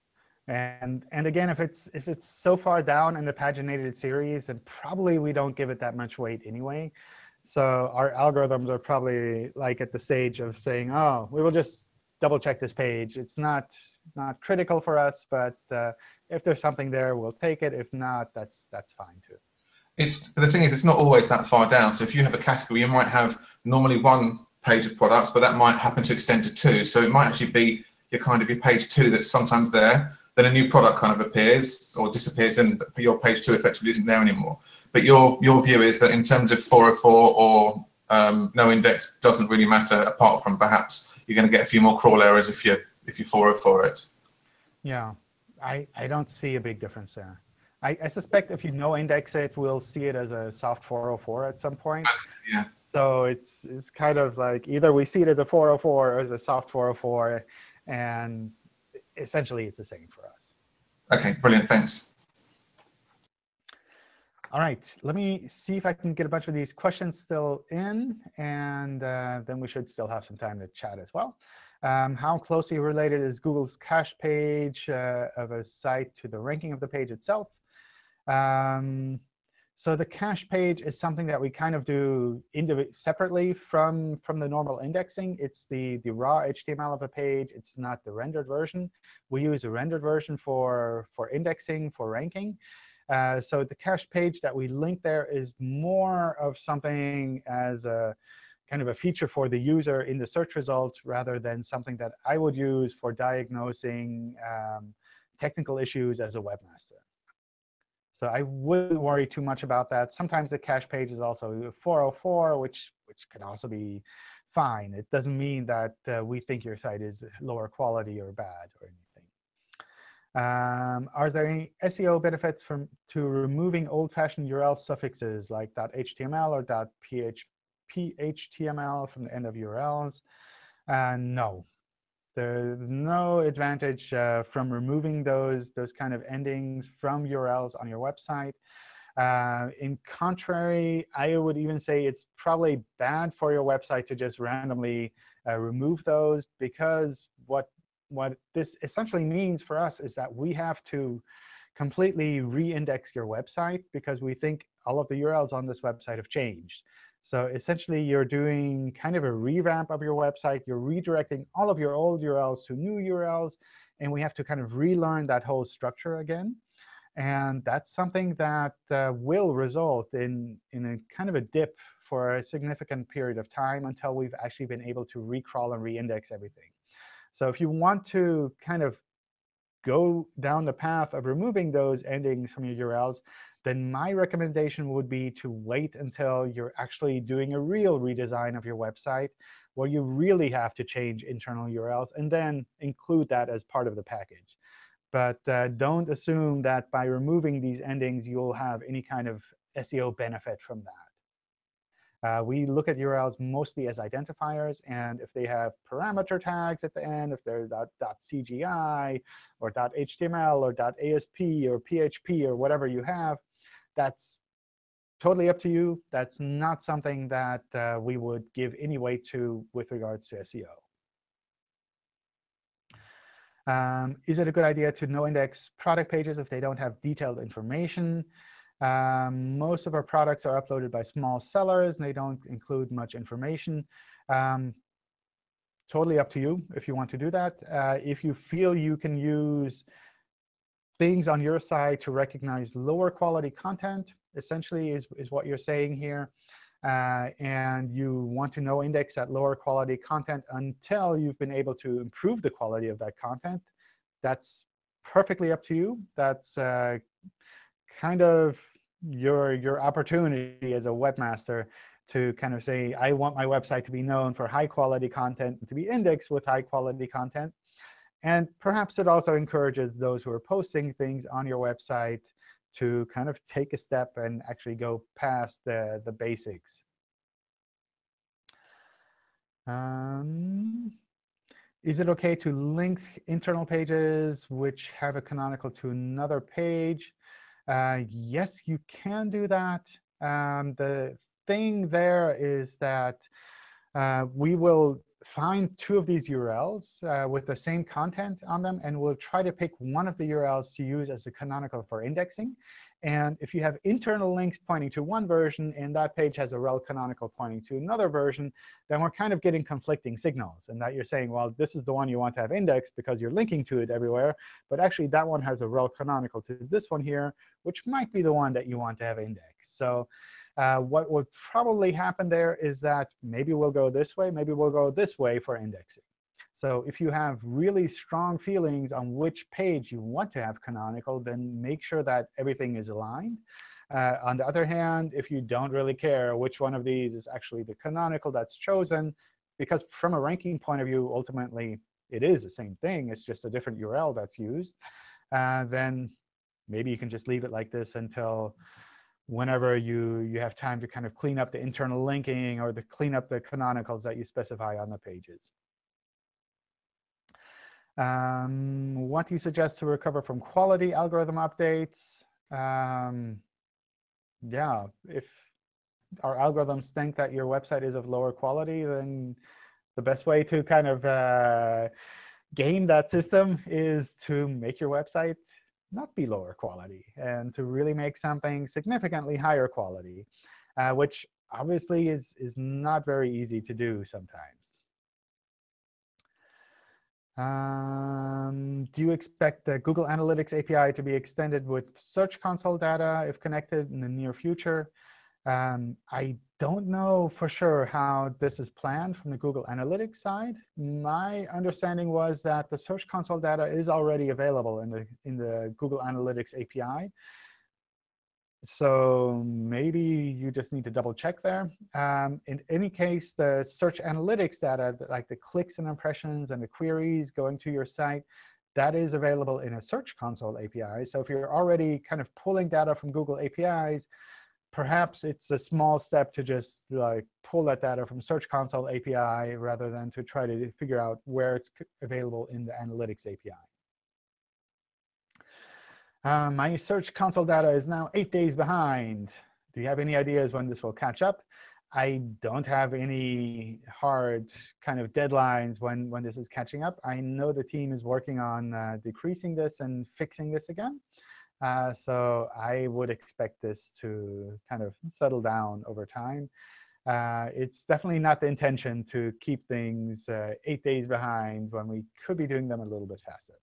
And and again, if it's if it's so far down in the paginated series, then probably we don't give it that much weight anyway. So our algorithms are probably like at the stage of saying, oh, we will just double check this page. It's not not critical for us, but uh, if there's something there, we'll take it. If not, that's that's fine too. It's the thing is, it's not always that far down. So if you have a category, you might have normally one page of products, but that might happen to extend to two. So it might actually be your kind of your page two that's sometimes there then a new product kind of appears or disappears and your page two effectively isn't there anymore. But your, your view is that in terms of 404 or um, no index doesn't really matter apart from perhaps you're going to get a few more crawl errors if you if you 404 it. Yeah, I, I don't see a big difference there. I, I suspect if you no index it, we'll see it as a soft 404 at some point. Yeah. So it's it's kind of like either we see it as a 404 or as a soft 404, and essentially it's the same for us. Okay, brilliant. Thanks. All right, let me see if I can get a bunch of these questions still in, and uh, then we should still have some time to chat as well. Um, how closely related is Google's cache page uh, of a site to the ranking of the page itself? Um, so the cache page is something that we kind of do separately from, from the normal indexing. It's the, the raw HTML of a page. It's not the rendered version. We use a rendered version for, for indexing, for ranking. Uh, so the cache page that we link there is more of something as a kind of a feature for the user in the search results rather than something that I would use for diagnosing um, technical issues as a webmaster. So I wouldn't worry too much about that. Sometimes the cache page is also 404, which, which can also be fine. It doesn't mean that uh, we think your site is lower quality or bad or anything. Um, are there any SEO benefits from to removing old-fashioned URL suffixes like .html or .phtml from the end of URLs? Uh, no, there's no advantage uh, from removing those, those kind of endings from URLs on your website. Uh, in contrary, I would even say it's probably bad for your website to just randomly uh, remove those because what, what this essentially means for us is that we have to completely re-index your website because we think all of the URLs on this website have changed. So essentially, you're doing kind of a revamp of your website. You're redirecting all of your old URLs to new URLs. And we have to kind of relearn that whole structure again. And that's something that uh, will result in, in a kind of a dip for a significant period of time until we've actually been able to recrawl and reindex everything. So if you want to kind of go down the path of removing those endings from your URLs, then my recommendation would be to wait until you're actually doing a real redesign of your website where you really have to change internal URLs, and then include that as part of the package. But uh, don't assume that by removing these endings, you'll have any kind of SEO benefit from that. Uh, we look at URLs mostly as identifiers. And if they have parameter tags at the end, if they're .cgi or .html or .asp or PHP or whatever you have, that's totally up to you. That's not something that uh, we would give any weight to with regards to SEO. Um, is it a good idea to no index product pages if they don't have detailed information? Um, most of our products are uploaded by small sellers, and they don't include much information. Um, totally up to you if you want to do that. Uh, if you feel you can use things on your side to recognize lower quality content, essentially, is, is what you're saying here. Uh, and you want to no index that lower quality content until you've been able to improve the quality of that content. That's perfectly up to you. That's uh, kind of your, your opportunity as a webmaster to kind of say, I want my website to be known for high quality content, to be indexed with high quality content. And perhaps it also encourages those who are posting things on your website to kind of take a step and actually go past the, the basics. Um, is it OK to link internal pages which have a canonical to another page? Uh, yes, you can do that. Um, the thing there is that uh, we will find two of these URLs uh, with the same content on them, and we'll try to pick one of the URLs to use as a canonical for indexing. And if you have internal links pointing to one version and that page has a rel canonical pointing to another version, then we're kind of getting conflicting signals. And that you're saying, well, this is the one you want to have indexed because you're linking to it everywhere. But actually, that one has a rel canonical to this one here, which might be the one that you want to have indexed. So uh, what would probably happen there is that maybe we'll go this way, maybe we'll go this way for indexing. So if you have really strong feelings on which page you want to have canonical, then make sure that everything is aligned. Uh, on the other hand, if you don't really care which one of these is actually the canonical that's chosen, because from a ranking point of view, ultimately, it is the same thing. It's just a different URL that's used. Uh, then maybe you can just leave it like this until whenever you, you have time to kind of clean up the internal linking or the clean up the canonicals that you specify on the pages. Um, what do you suggest to recover from quality algorithm updates? Um, yeah, if our algorithms think that your website is of lower quality, then the best way to kind of uh, game that system is to make your website not be lower quality and to really make something significantly higher quality, uh, which obviously is, is not very easy to do sometimes. Um, do you expect the Google Analytics API to be extended with Search Console data if connected in the near future? Um, I don't know for sure how this is planned from the Google Analytics side. My understanding was that the Search Console data is already available in the, in the Google Analytics API. So maybe you just need to double check there. Um, in any case, the search analytics data, like the clicks and impressions and the queries going to your site, that is available in a Search Console API. So if you're already kind of pulling data from Google APIs, perhaps it's a small step to just like pull that data from Search Console API rather than to try to figure out where it's available in the Analytics API. Uh, my Search Console data is now eight days behind. Do you have any ideas when this will catch up? I don't have any hard kind of deadlines when, when this is catching up. I know the team is working on uh, decreasing this and fixing this again. Uh, so I would expect this to kind of settle down over time. Uh, it's definitely not the intention to keep things uh, eight days behind when we could be doing them a little bit faster.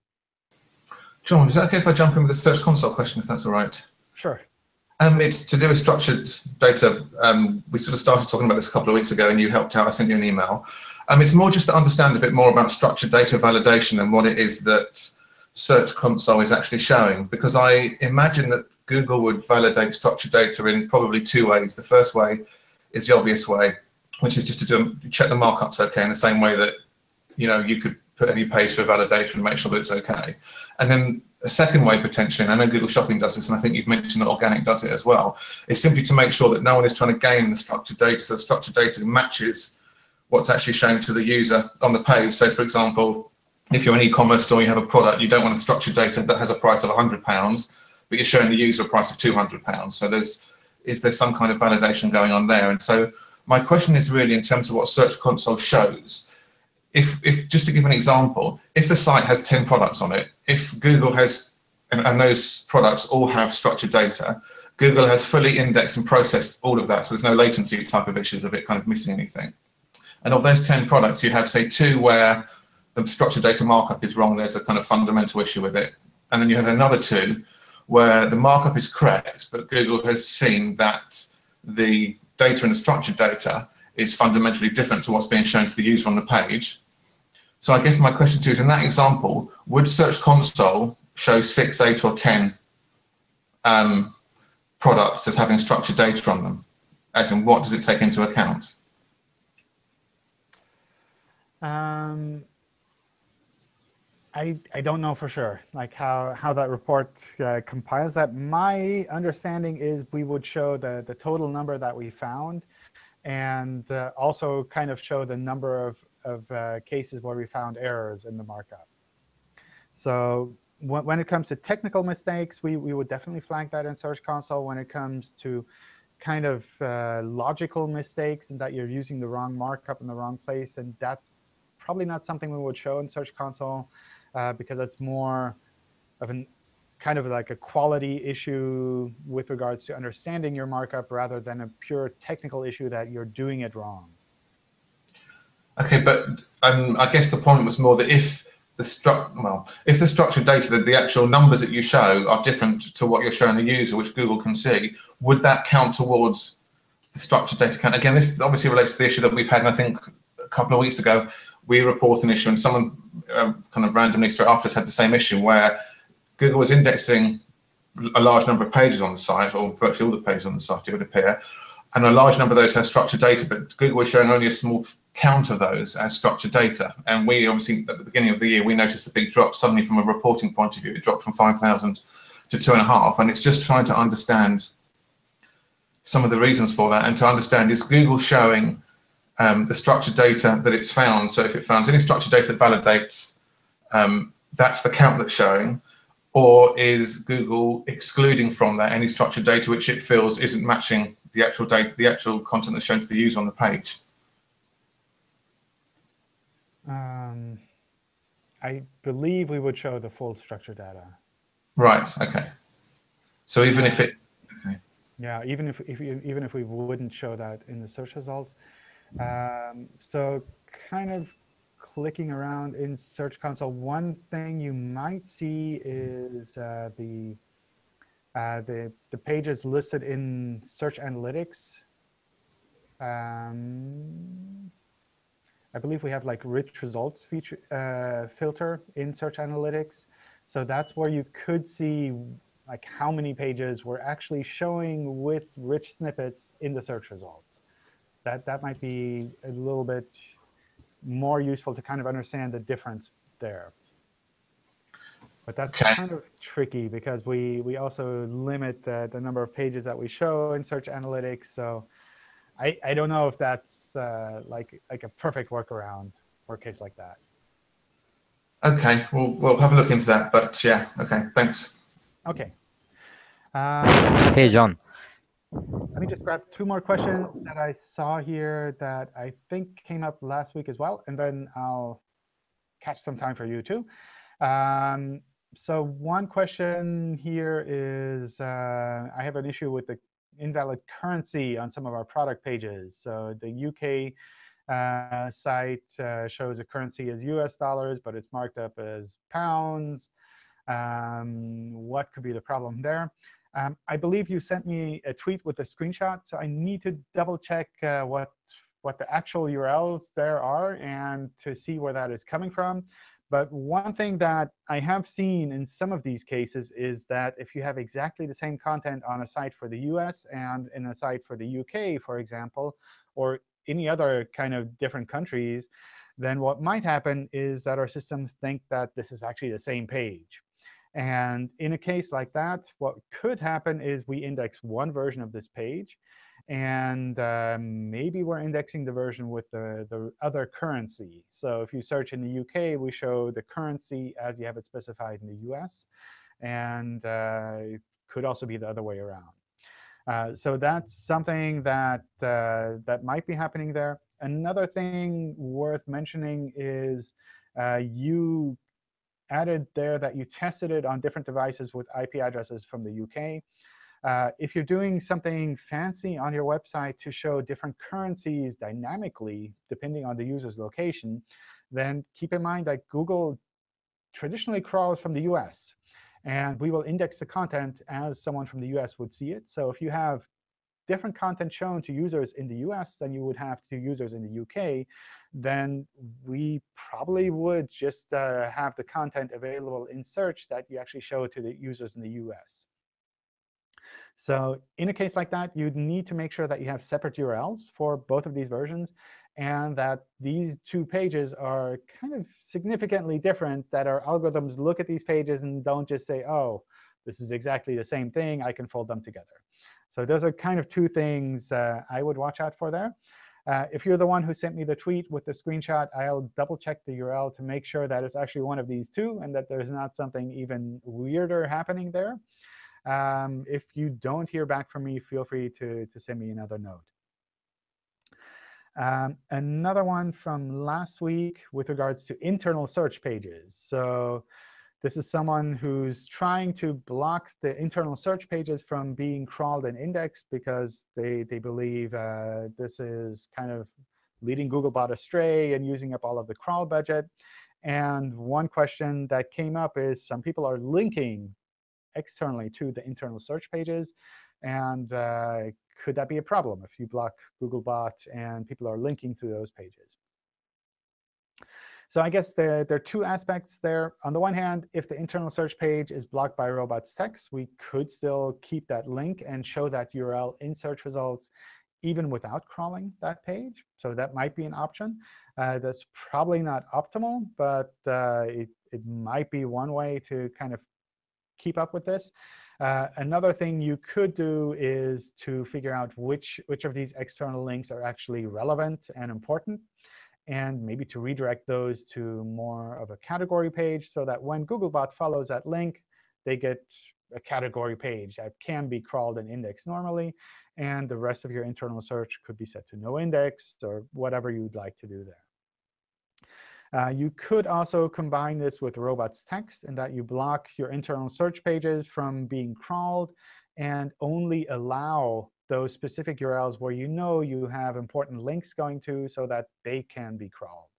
John, is that OK if I jump in with a Search Console question, if that's all right? Sure. Um, it's to do with structured data. Um, we sort of started talking about this a couple of weeks ago, and you helped out. I sent you an email. Um, it's more just to understand a bit more about structured data validation and what it is that Search Console is actually showing, because I imagine that Google would validate structured data in probably two ways. The first way is the obvious way, which is just to do, check the markups okay in the same way that you know you could put any page for validation and make sure that it's okay. And then a second way potentially, and I know Google Shopping does this, and I think you've mentioned that Organic does it as well, is simply to make sure that no one is trying to game the structured data. So the structured data matches what's actually shown to the user on the page. So for example, if you're an e-commerce store, you have a product, you don't want structured data that has a price of £100, but you're showing the user a price of £200. So there's is there some kind of validation going on there? And so my question is really in terms of what Search Console shows, if, if just to give an example, if the site has 10 products on it, if Google has, and, and those products all have structured data, Google has fully indexed and processed all of that, so there's no latency type of issues of it kind of missing anything. And of those 10 products, you have, say, two where the structured data markup is wrong, there's a kind of fundamental issue with it. And then you have another two where the markup is correct, but Google has seen that the data in the structured data is fundamentally different to what's being shown to the user on the page. So I guess my question to you is, in that example, would Search Console show six, eight, or 10 um, products as having structured data on them? As in, what does it take into account? Um, I, I don't know for sure, like how, how that report uh, compiles that. My understanding is we would show the, the total number that we found and uh, also kind of show the number of, of uh, cases where we found errors in the markup. So when, when it comes to technical mistakes, we, we would definitely flag that in Search Console. When it comes to kind of uh, logical mistakes and that you're using the wrong markup in the wrong place, and that's probably not something we would show in Search Console uh, because that's more of an kind of like a quality issue with regards to understanding your markup rather than a pure technical issue that you're doing it wrong. Okay, but um, I guess the point was more that if the stru well, if the structured data, that the actual numbers that you show are different to what you're showing the user, which Google can see, would that count towards the structured data count? Again, this obviously relates to the issue that we've had, I think, a couple of weeks ago. We report an issue, and someone uh, kind of randomly straight after us had the same issue where Google was indexing a large number of pages on the site, or virtually all the pages on the site, it would appear, and a large number of those has structured data, but Google was showing only a small count of those as structured data. And we obviously, at the beginning of the year, we noticed a big drop suddenly from a reporting point of view. It dropped from 5,000 to two and a half. And it's just trying to understand some of the reasons for that and to understand is Google showing um, the structured data that it's found. So if it finds any structured data that validates, um, that's the count that's showing or is Google excluding from that any structured data which it feels isn't matching the actual data, the actual content that's shown to the user on the page? Um, I believe we would show the full structured data. Right. Okay. So even if it, okay. Yeah, even if, if even if we wouldn't show that in the search results. Um, so kind of clicking around in Search Console, one thing you might see is uh, the, uh, the, the pages listed in Search Analytics. Um, I believe we have like rich results feature, uh, filter in Search Analytics. So that's where you could see like how many pages we're actually showing with rich snippets in the search results. That, that might be a little bit more useful to kind of understand the difference there. But that's Okay. kind of tricky because we, we also limit the, the number of pages that we show in Search Analytics. So I, I don't know if that's uh, like, like a perfect workaround for a case like that. Okay, we'll, we'll have a look into that. But yeah, okay, thanks. OK. Um, Hey, John. Let me just grab two more questions that I saw here that I think came up last week as well, and then I'll catch some time for you too. Um, so one question here is, uh, I have an issue with the invalid currency on some of our product pages. So the UK uh, site uh, shows a currency as US dollars, but it's marked up as pounds. Um, what could be the problem there? Um, I believe you sent me a tweet with a screenshot, so I need to double check uh, what what the actual URLs there are and to see where that is coming from. But one thing that I have seen in some of these cases is that if you have exactly the same content on a site for the US and in a site for the UK, for example, or any other kind of different countries, then what might happen is that our systems think that this is actually the same page. And in a case like that, what could happen is we index one version of this page. And uh, maybe we're indexing the version with the, the other currency. So if you search in the UK, we show the currency as you have it specified in the US. And uh, it could also be the other way around. Uh, so that's something that, uh, that might be happening there. Another thing worth mentioning is uh, you added there that you tested it on different devices with IP addresses from the UK. Uh, if you're doing something fancy on your website to show different currencies dynamically, depending on the user's location, then keep in mind that Google traditionally crawls from the US. And we will index the content as someone from the US would see it. So if you have different content shown to users in the US than you would have to users in the UK, then we probably would just uh, have the content available in search that you actually show to the users in the US. So in a case like that, you'd need to make sure that you have separate URLs for both of these versions and that these two pages are kind of significantly different, that our algorithms look at these pages and don't just say, oh, this is exactly the same thing. I can fold them together. So those are kind of two things uh, I would watch out for there. Uh, if you're the one who sent me the tweet with the screenshot, I'll double check the URL to make sure that it's actually one of these two and that there's not something even weirder happening there. Um, if you don't hear back from me, feel free to, to send me another note. Um, another one from last week with regards to internal search pages. So this is someone who's trying to block the internal search pages from being crawled and indexed because they, they believe uh, this is kind of leading Googlebot astray and using up all of the crawl budget. And one question that came up is some people are linking externally to the internal search pages. And uh, could that be a problem if you block Googlebot and people are linking to those pages? So I guess there, there are two aspects there. On the one hand, if the internal search page is blocked by robots text, we could still keep that link and show that URL in search results even without crawling that page. So that might be an option. Uh, that's probably not optimal, but uh, it, it might be one way to kind of keep up with this. Uh, another thing you could do is to figure out which, which of these external links are actually relevant and important, and maybe to redirect those to more of a category page so that when Googlebot follows that link, they get a category page that can be crawled and indexed normally. And the rest of your internal search could be set to no index or whatever you'd like to do there. Uh, you could also combine this with robots text in that you block your internal search pages from being crawled and only allow those specific URLs where you know you have important links going to so that they can be crawled.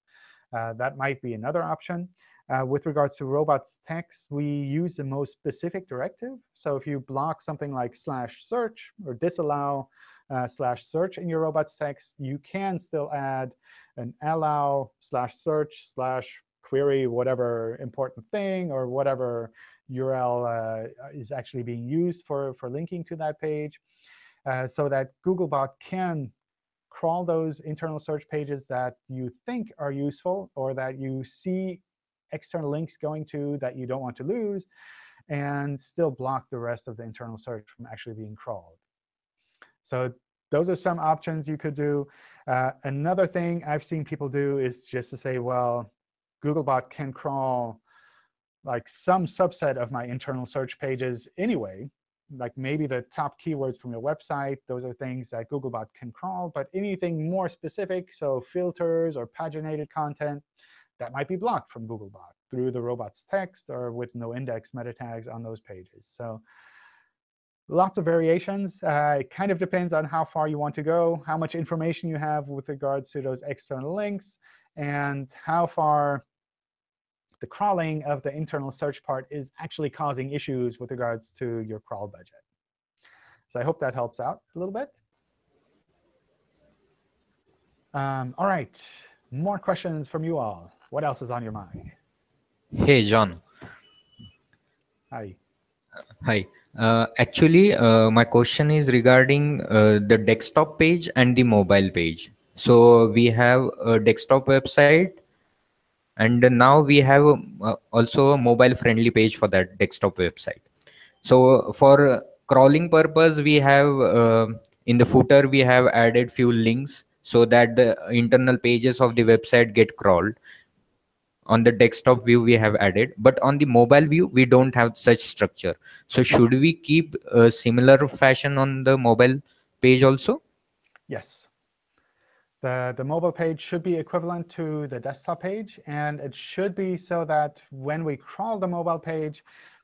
Uh, that might be another option. Uh, with regards to robots text, we use the most specific directive. So if you block something like slash search or disallow uh, slash search in your robots text, you can still add an allow slash search slash query whatever important thing or whatever URL uh, is actually being used for, for linking to that page so that Googlebot can crawl those internal search pages that you think are useful or that you see external links going to that you don't want to lose, and still block the rest of the internal search from actually being crawled. So those are some options you could do. Uh, another thing I've seen people do is just to say, well, Googlebot can crawl like some subset of my internal search pages anyway. Like maybe the top keywords from your website, those are things that Googlebot can crawl. But anything more specific, so filters or paginated content, that might be blocked from Googlebot through the robots text or with no index meta tags on those pages. So lots of variations. Uh, it kind of depends on how far you want to go, how much information you have with regards to those external links, and how far the crawling of the internal search part is actually causing issues with regards to your crawl budget. So I hope that helps out a little bit. Um, all right, more questions from you all. What else is on your mind? Hey, John. Hi. Hi. Uh, actually, uh, my question is regarding uh, the desktop page and the mobile page. So we have a desktop website, and now we have uh, also a mobile-friendly page for that desktop website. So for crawling purpose, we have uh, in the footer we have added few links so that the internal pages of the website get crawled. On the desktop view we have added but on the mobile view we don't have such structure. So should we keep a similar fashion on the mobile page also? Yes the, the mobile page should be equivalent to the desktop page. And it should be so that when we crawl the mobile page,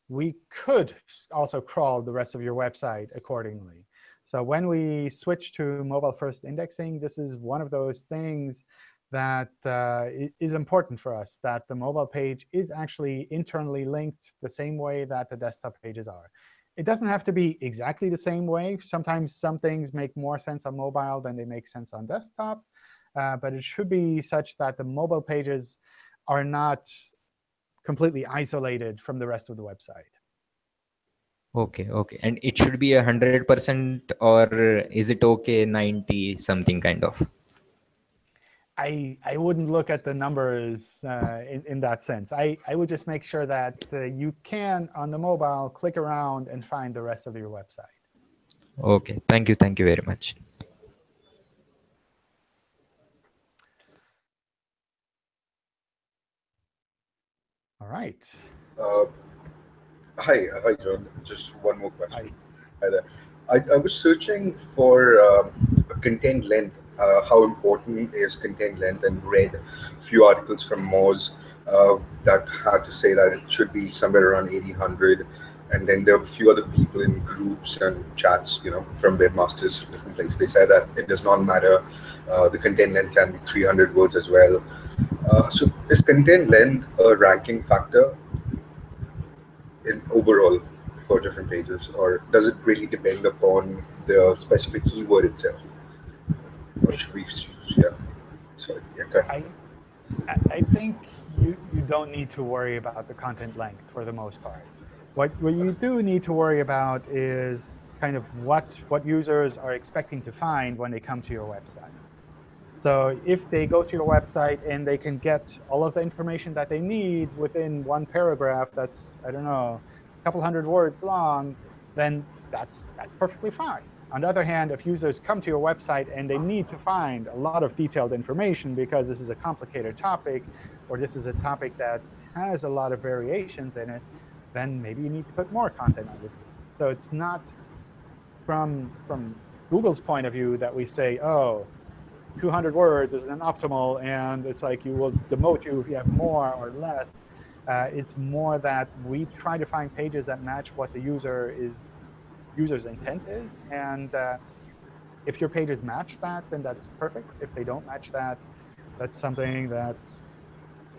we could also crawl the rest of your website accordingly. So when we switch to mobile-first indexing, this is one of those things that uh, is important for us, that the mobile page is actually internally linked the same way that the desktop pages are. It doesn't have to be exactly the same way. Sometimes some things make more sense on mobile than they make sense on desktop. Uh, but it should be such that the mobile pages are not completely isolated from the rest of the website. Okay, okay. And it should be a 100% or is it okay 90 something kind of? I, I wouldn't look at the numbers uh, in, in that sense. I, I would just make sure that uh, you can, on the mobile, click around and find the rest of your website. Okay, thank you. Thank you very much. All right. Uh, hi, uh, hi, John. Just one more question. Hi, hi there. I, I was searching for um, content length. Uh, how important is content length? And read a few articles from Moz uh, that had to say that it should be somewhere around 1800. And then there were a few other people in groups and chats, you know, from webmasters, different places. They said that it does not matter. Uh, the content length can be 300 words as well. Uh, so is content length a ranking factor in overall for different pages, or does it really depend upon the specific keyword itself? Or should we, yeah, sorry, yeah, go ahead. I, I think you, you don't need to worry about the content length for the most part. What, what you do need to worry about is kind of what, what users are expecting to find when they come to your website. So if they go to your website and they can get all of the information that they need within one paragraph that's, I don't know, a couple hundred words long, then that's, that's perfectly fine. On the other hand, if users come to your website and they need to find a lot of detailed information because this is a complicated topic, or this is a topic that has a lot of variations in it, then maybe you need to put more content on page. So it's not from, from Google's point of view that we say, oh, 200 words is an optimal, and it's like you will demote you if you have more or less. Uh, it's more that we try to find pages that match what the user is user's intent is, and uh, if your pages match that, then that's perfect. If they don't match that, that's something that,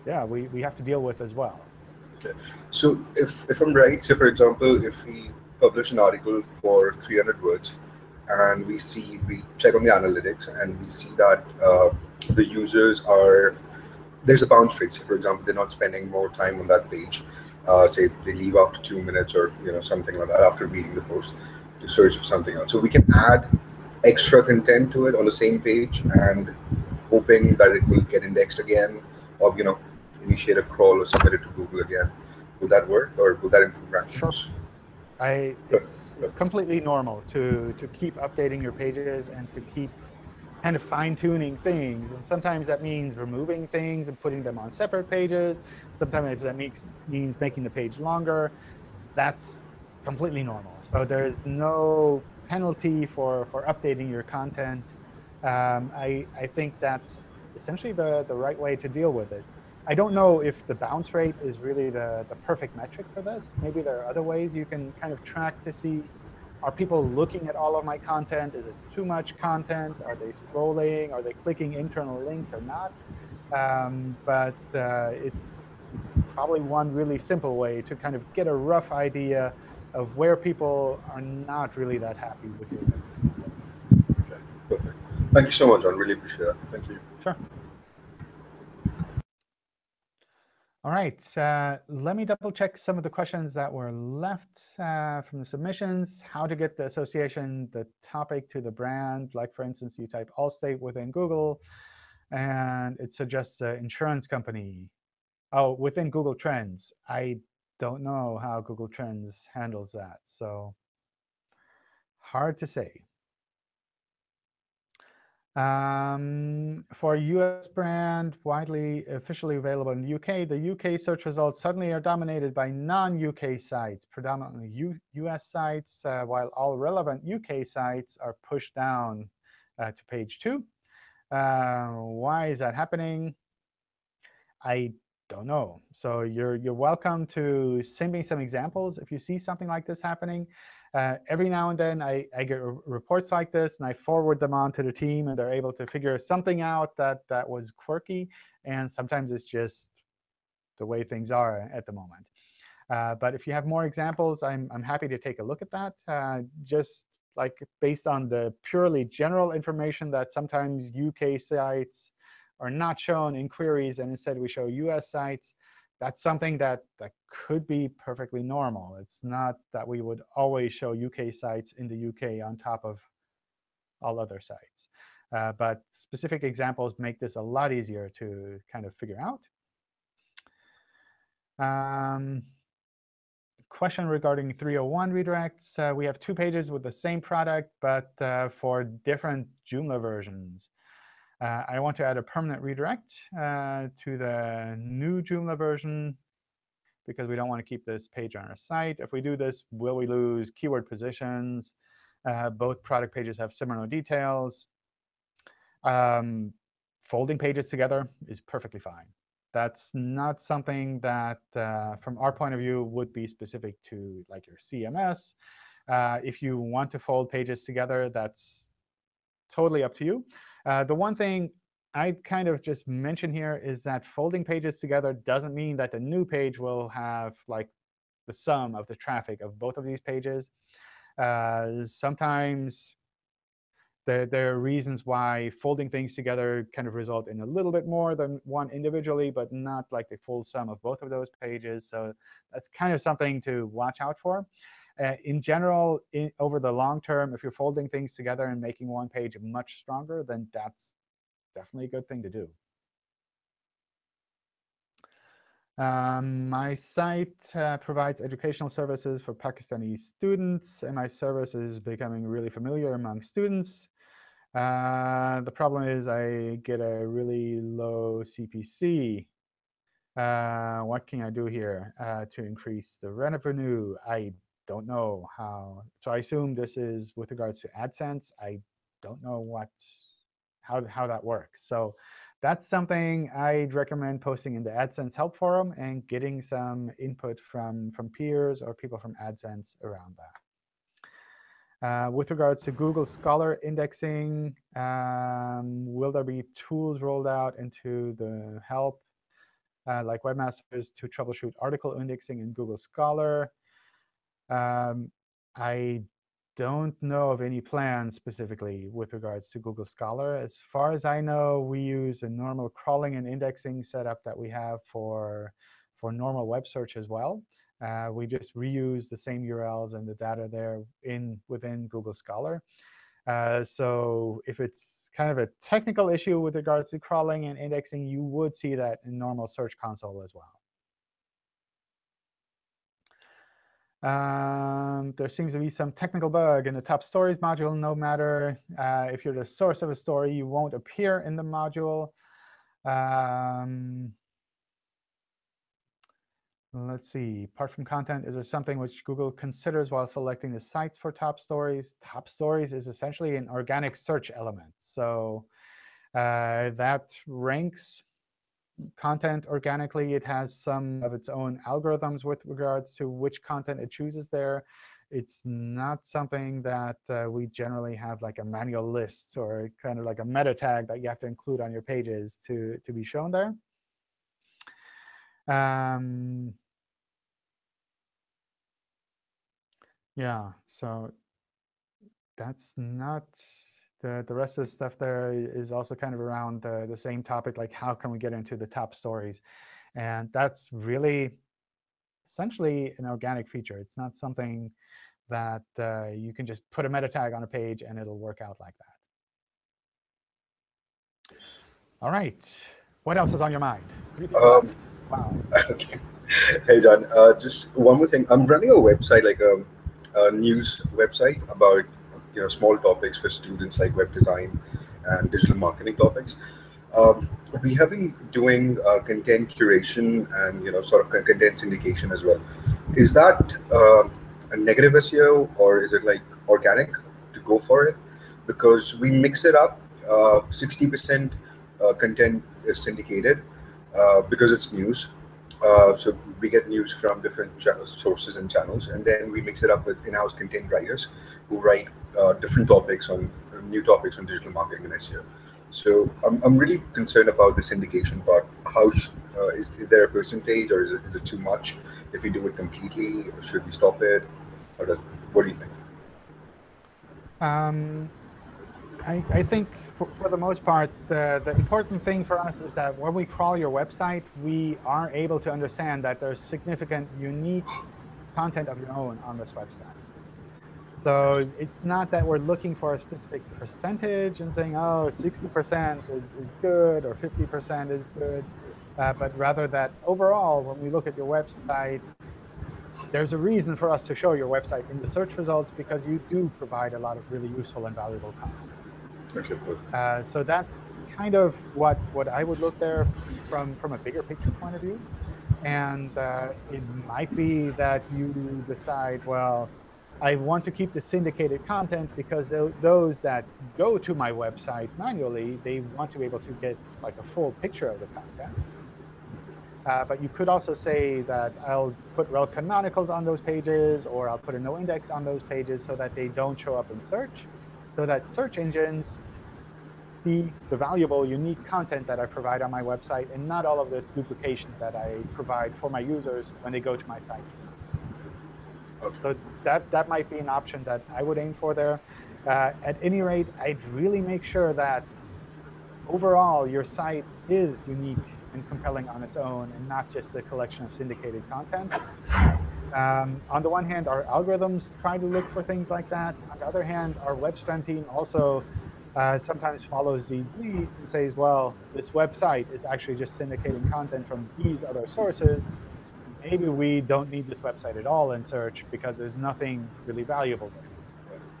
yeah, we, we have to deal with as well. Okay. So if, if I'm right, so for example, if we publish an article for 300 words, and we see, we check on the analytics, and we see that uh, the users are, there's a bounce rate. So for example, they're not spending more time on that page. Uh, say they leave after two minutes or you know something like that after reading the post to search for something else. So we can add extra content to it on the same page and hoping that it will get indexed again or you know initiate a crawl or submit it to Google again. Will that work or will that improve rankings? Sure. I, it's, it's completely normal to, to keep updating your pages and to keep kind of fine-tuning things. And sometimes that means removing things and putting them on separate pages. Sometimes that makes, means making the page longer. That's completely normal. So there's no penalty for, for updating your content. Um, I, I think that's essentially the, the right way to deal with it. I don't know if the bounce rate is really the, the perfect metric for this. Maybe there are other ways you can kind of track to see, are people looking at all of my content? Is it too much content? Are they scrolling? Are they clicking internal links or not? Um, but uh, it's probably one really simple way to kind of get a rough idea of where people are not really that happy with your Okay, perfect. Thank you so much, John. Really appreciate that. Thank you. Sure. All right, uh, let me double check some of the questions that were left uh, from the submissions. How to get the association, the topic to the brand. Like, for instance, you type Allstate within Google, and it suggests an insurance company. Oh, within Google Trends. I don't know how Google Trends handles that. So hard to say. Um, for US brand, widely officially available in the UK, the UK search results suddenly are dominated by non-UK sites, predominantly U US sites, uh, while all relevant UK sites are pushed down uh, to page two. Uh, why is that happening? I don't know. So you're, you're welcome to send me some examples if you see something like this happening. Uh, every now and then, I, I get reports like this, and I forward them on to the team, and they're able to figure something out that, that was quirky. And sometimes it's just the way things are at the moment. Uh, but if you have more examples, I'm, I'm happy to take a look at that. Uh, just like based on the purely general information that sometimes UK sites are not shown in queries, and instead we show US sites, that's something that, that could be perfectly normal. It's not that we would always show UK sites in the UK on top of all other sites. Uh, but specific examples make this a lot easier to kind of figure out. Um, question regarding 301 redirects. Uh, we have two pages with the same product, but uh, for different Joomla versions. Uh, I want to add a permanent redirect uh, to the new Joomla version because we don't want to keep this page on our site. If we do this, will we lose keyword positions? Uh, both product pages have similar details. Um, folding pages together is perfectly fine. That's not something that, uh, from our point of view, would be specific to like your CMS. Uh, if you want to fold pages together, that's totally up to you. Uh, the one thing I kind of just mention here is that folding pages together doesn't mean that the new page will have like the sum of the traffic of both of these pages. Uh, sometimes there, there are reasons why folding things together kind of result in a little bit more than one individually, but not like the full sum of both of those pages. So that's kind of something to watch out for. Uh, in general, in, over the long term, if you're folding things together and making one page much stronger, then that's definitely a good thing to do. Um, my site uh, provides educational services for Pakistani students, and my service is becoming really familiar among students. Uh, the problem is I get a really low CPC. Uh, what can I do here uh, to increase the revenue? I don't know how. So I assume this is with regards to AdSense. I don't know what how, how that works. So that's something I'd recommend posting in the AdSense help forum and getting some input from, from peers or people from AdSense around that. Uh, with regards to Google Scholar indexing, um, will there be tools rolled out into the help, uh, like webmasters, to troubleshoot article indexing in Google Scholar? Um, I don't know of any plans specifically with regards to Google Scholar. As far as I know, we use a normal crawling and indexing setup that we have for, for normal web search as well. Uh, we just reuse the same URLs and the data there in within Google Scholar. Uh, so if it's kind of a technical issue with regards to crawling and indexing, you would see that in normal Search Console as well. Um, there seems to be some technical bug in the top stories module. No matter uh, if you're the source of a story, you won't appear in the module. Um, let's see. Apart from content, is there something which Google considers while selecting the sites for top stories? Top stories is essentially an organic search element. So uh, that ranks content organically. It has some of its own algorithms with regards to which content it chooses there. It's not something that uh, we generally have like a manual list or kind of like a meta tag that you have to include on your pages to, to be shown there. Um, yeah, so that's not the, the rest of the stuff there is also kind of around the, the same topic, like how can we get into the top stories? And that's really essentially an organic feature. It's not something that uh, you can just put a meta tag on a page and it'll work out like that. All right. What else is on your mind? Um, wow. Okay. Hey, John. Uh, just one more thing. I'm running a website, like a, a news website about you know small topics for students like web design and digital marketing topics. Um, we have been doing uh, content curation and you know sort of content syndication as well. Is that um, a negative SEO or is it like organic to go for it? Because we mix it up. 60% uh, uh, content is syndicated uh, because it's news. Uh, so we get news from different sources and channels, and then we mix it up with in-house content writers who write uh, different topics on new topics on digital marketing and SEO. So I'm, I'm really concerned about this syndication part. How uh, is, is there a percentage or is it, is it too much? If we do it completely, should we stop it? Or does what do you think? Um, I, I think for, for, the most part, the, the important thing for us is that when we crawl your website, we are able to understand that there's significant unique content of your own on this website. So it's not that we're looking for a specific percentage and saying, oh, 60% is, is good or 50% is good, uh, but rather that overall, when we look at your website, there's a reason for us to show your website in the search results because you do provide a lot of really useful and valuable content. Okay, uh, so that's kind of what, what I would look there from, from a bigger picture point of view. And uh, it might be that you decide, well, I want to keep the syndicated content because those that go to my website manually, they want to be able to get like a full picture of the content. Uh, but you could also say that I'll put rel canonicals on those pages, or I'll put a no index on those pages so that they don't show up in search, so that search engines see the valuable, unique content that I provide on my website and not all of this duplication that I provide for my users when they go to my site. So that, that might be an option that I would aim for there. Uh, at any rate, I'd really make sure that overall your site is unique and compelling on its own and not just a collection of syndicated content. Um, on the one hand, our algorithms try to look for things like that. On the other hand, our WebSpam team also uh, sometimes follows these leads and says, well, this website is actually just syndicating content from these other sources maybe we don't need this website at all in search because there's nothing really valuable there.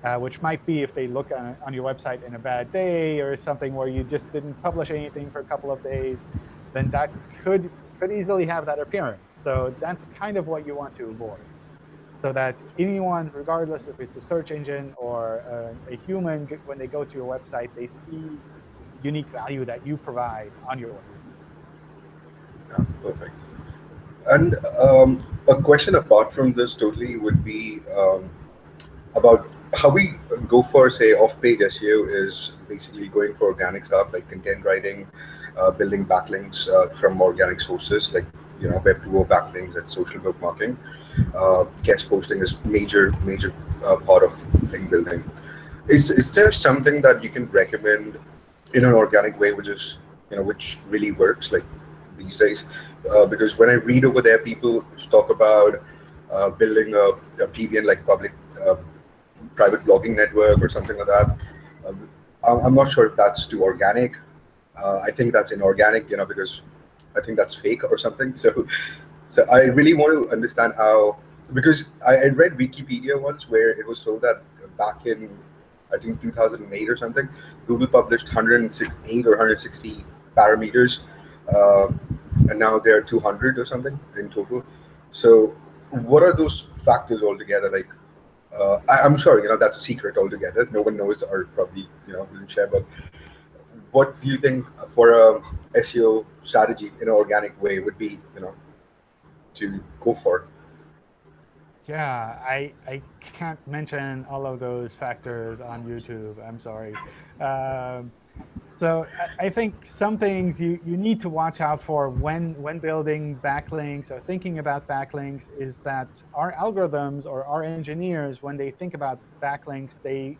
Uh, which might be if they look on, on, your website in a bad day or something where you just didn't publish anything for a couple of days, then that could could easily have that appearance. So that's kind of what you want to avoid. So that anyone, regardless if it's a search engine or a, a human, when they go to your website, they see unique value that you provide on your website. Yeah, perfect. And um, a question apart from this totally would be um, about how we go for, say, off-page SEO is basically going for organic stuff like content writing, uh, building backlinks uh, from organic sources like you know web 2.0 backlinks and social bookmarking. Uh, guest posting is major major uh, part of link building. Is is there something that you can recommend in an organic way, which is you know which really works like these days? Uh, because when I read over there, people talk about uh, building a, a PBN like public private blogging network or something like that. Um, I'm not sure if that's too organic. Uh, I think that's inorganic, you know, because I think that's fake or something. So, so I really want to understand how, because I, I read Wikipedia once where it was told that back in, I think 2008 or something, Google published 108 or 160 parameters, uh, and now there are 200 or something in total. So, what are those factors altogether? Like, uh, I, am sorry, you know that's a secret altogether. No one knows, or probably you know will share. But what do you think for a SEO strategy in an organic way would be, you know, to go for? Yeah, I I can't mention all of those factors on YouTube. I'm sorry. Um, so I think some things you, you need to watch out for when, when building backlinks or thinking about backlinks is that our algorithms or our engineers, when they think about backlinks, they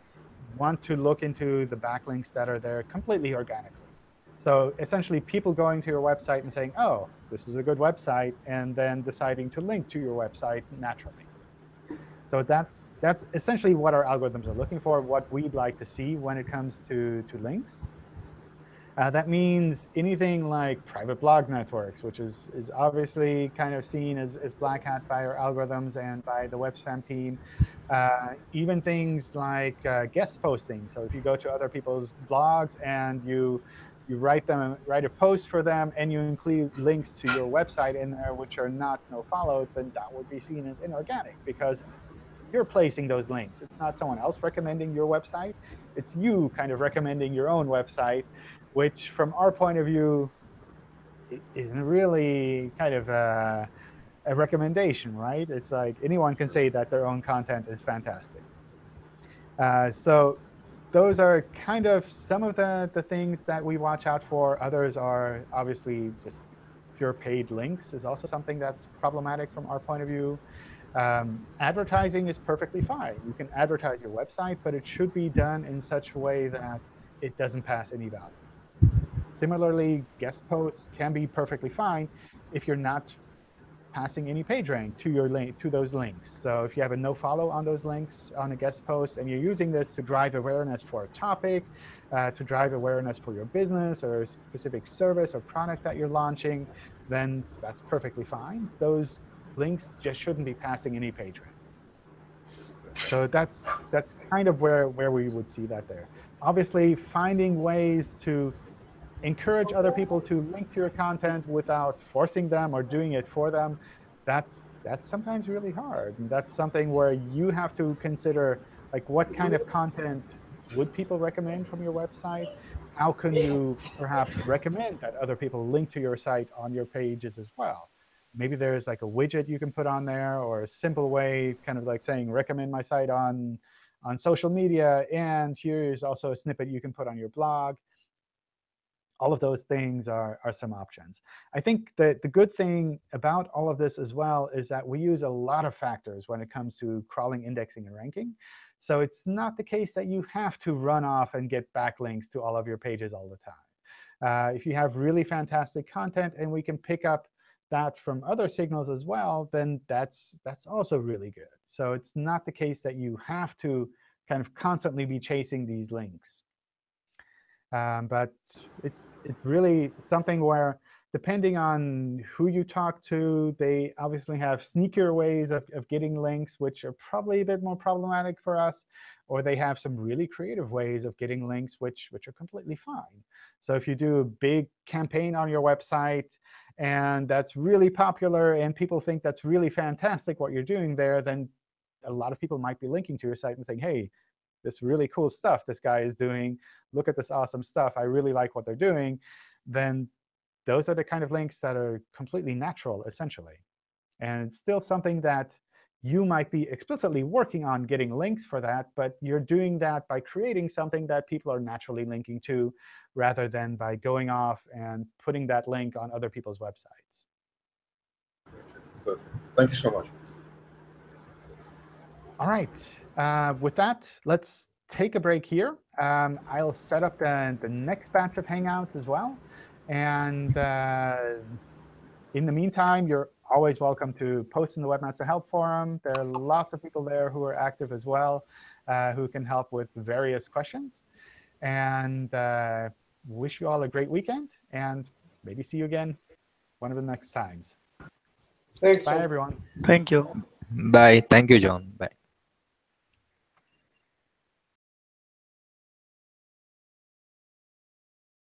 want to look into the backlinks that are there completely organically. So essentially, people going to your website and saying, oh, this is a good website, and then deciding to link to your website naturally. So that's, that's essentially what our algorithms are looking for, what we'd like to see when it comes to, to links. Uh, that means anything like private blog networks, which is, is obviously kind of seen as, as black hat by our algorithms and by the web spam team. Uh, even things like uh, guest posting. So if you go to other people's blogs and you you write them write a post for them and you include links to your website in there which are not no followed, then that would be seen as inorganic because you're placing those links. It's not someone else recommending your website. It's you kind of recommending your own website which from our point of view isn't really kind of a, a, recommendation, right? It's like anyone can say that their own content is fantastic. Uh, so those are kind of some of the, the things that we watch out for. Others are obviously just pure paid links is also something that's problematic from our point of view. Um, advertising is perfectly fine. You can advertise your website, but it should be done in such a way that it doesn't pass any value. Similarly, guest posts can be perfectly fine if you're not passing any page rank to your link to those links. So if you have a no follow on those links on a guest post and you're using this to drive awareness for a topic, uh, to drive awareness for your business or a specific service or product that you're launching, then that's perfectly fine. Those links just shouldn't be passing any page rank. So that's that's kind of where where we would see that there. Obviously, finding ways to encourage other people to link to your content without forcing them or doing it for them, that's, that's sometimes really hard. And that's something where you have to consider like what kind of content would people recommend from your website? How can you perhaps recommend that other people link to your site on your pages as well? Maybe there's like a widget you can put on there or a simple way, kind of like saying, recommend my site on, on social media. And here is also a snippet you can put on your blog all of those things are, are some options. I think that the good thing about all of this as well is that we use a lot of factors when it comes to crawling, indexing, and ranking. So it's not the case that you have to run off and get backlinks to all of your pages all the time. Uh, if you have really fantastic content and we can pick up that from other signals as well, then that's, that's also really good. So it's not the case that you have to kind of constantly be chasing these links. Um, but it's it's really something where depending on who you talk to, they obviously have sneakier ways of, of getting links, which are probably a bit more problematic for us. Or they have some really creative ways of getting links, which, which are completely fine. So if you do a big campaign on your website, and that's really popular, and people think that's really fantastic what you're doing there, then a lot of people might be linking to your site and saying, hey, this really cool stuff this guy is doing. Look at this awesome stuff. I really like what they're doing. Then those are the kind of links that are completely natural, essentially. And it's still something that you might be explicitly working on getting links for that, but you're doing that by creating something that people are naturally linking to, rather than by going off and putting that link on other people's websites. Perfect. Thank you so much. All right. Uh, with that, let's take a break here. Um, I'll set up the, the next batch of Hangouts as well. And uh, in the meantime, you're always welcome to post in the Webmaster Help Forum. There are lots of people there who are active as well, uh, who can help with various questions. And uh, wish you all a great weekend, and maybe see you again one of the next times. Thanks. Bye, John. everyone. Thank you. Bye. Thank you, John. Bye.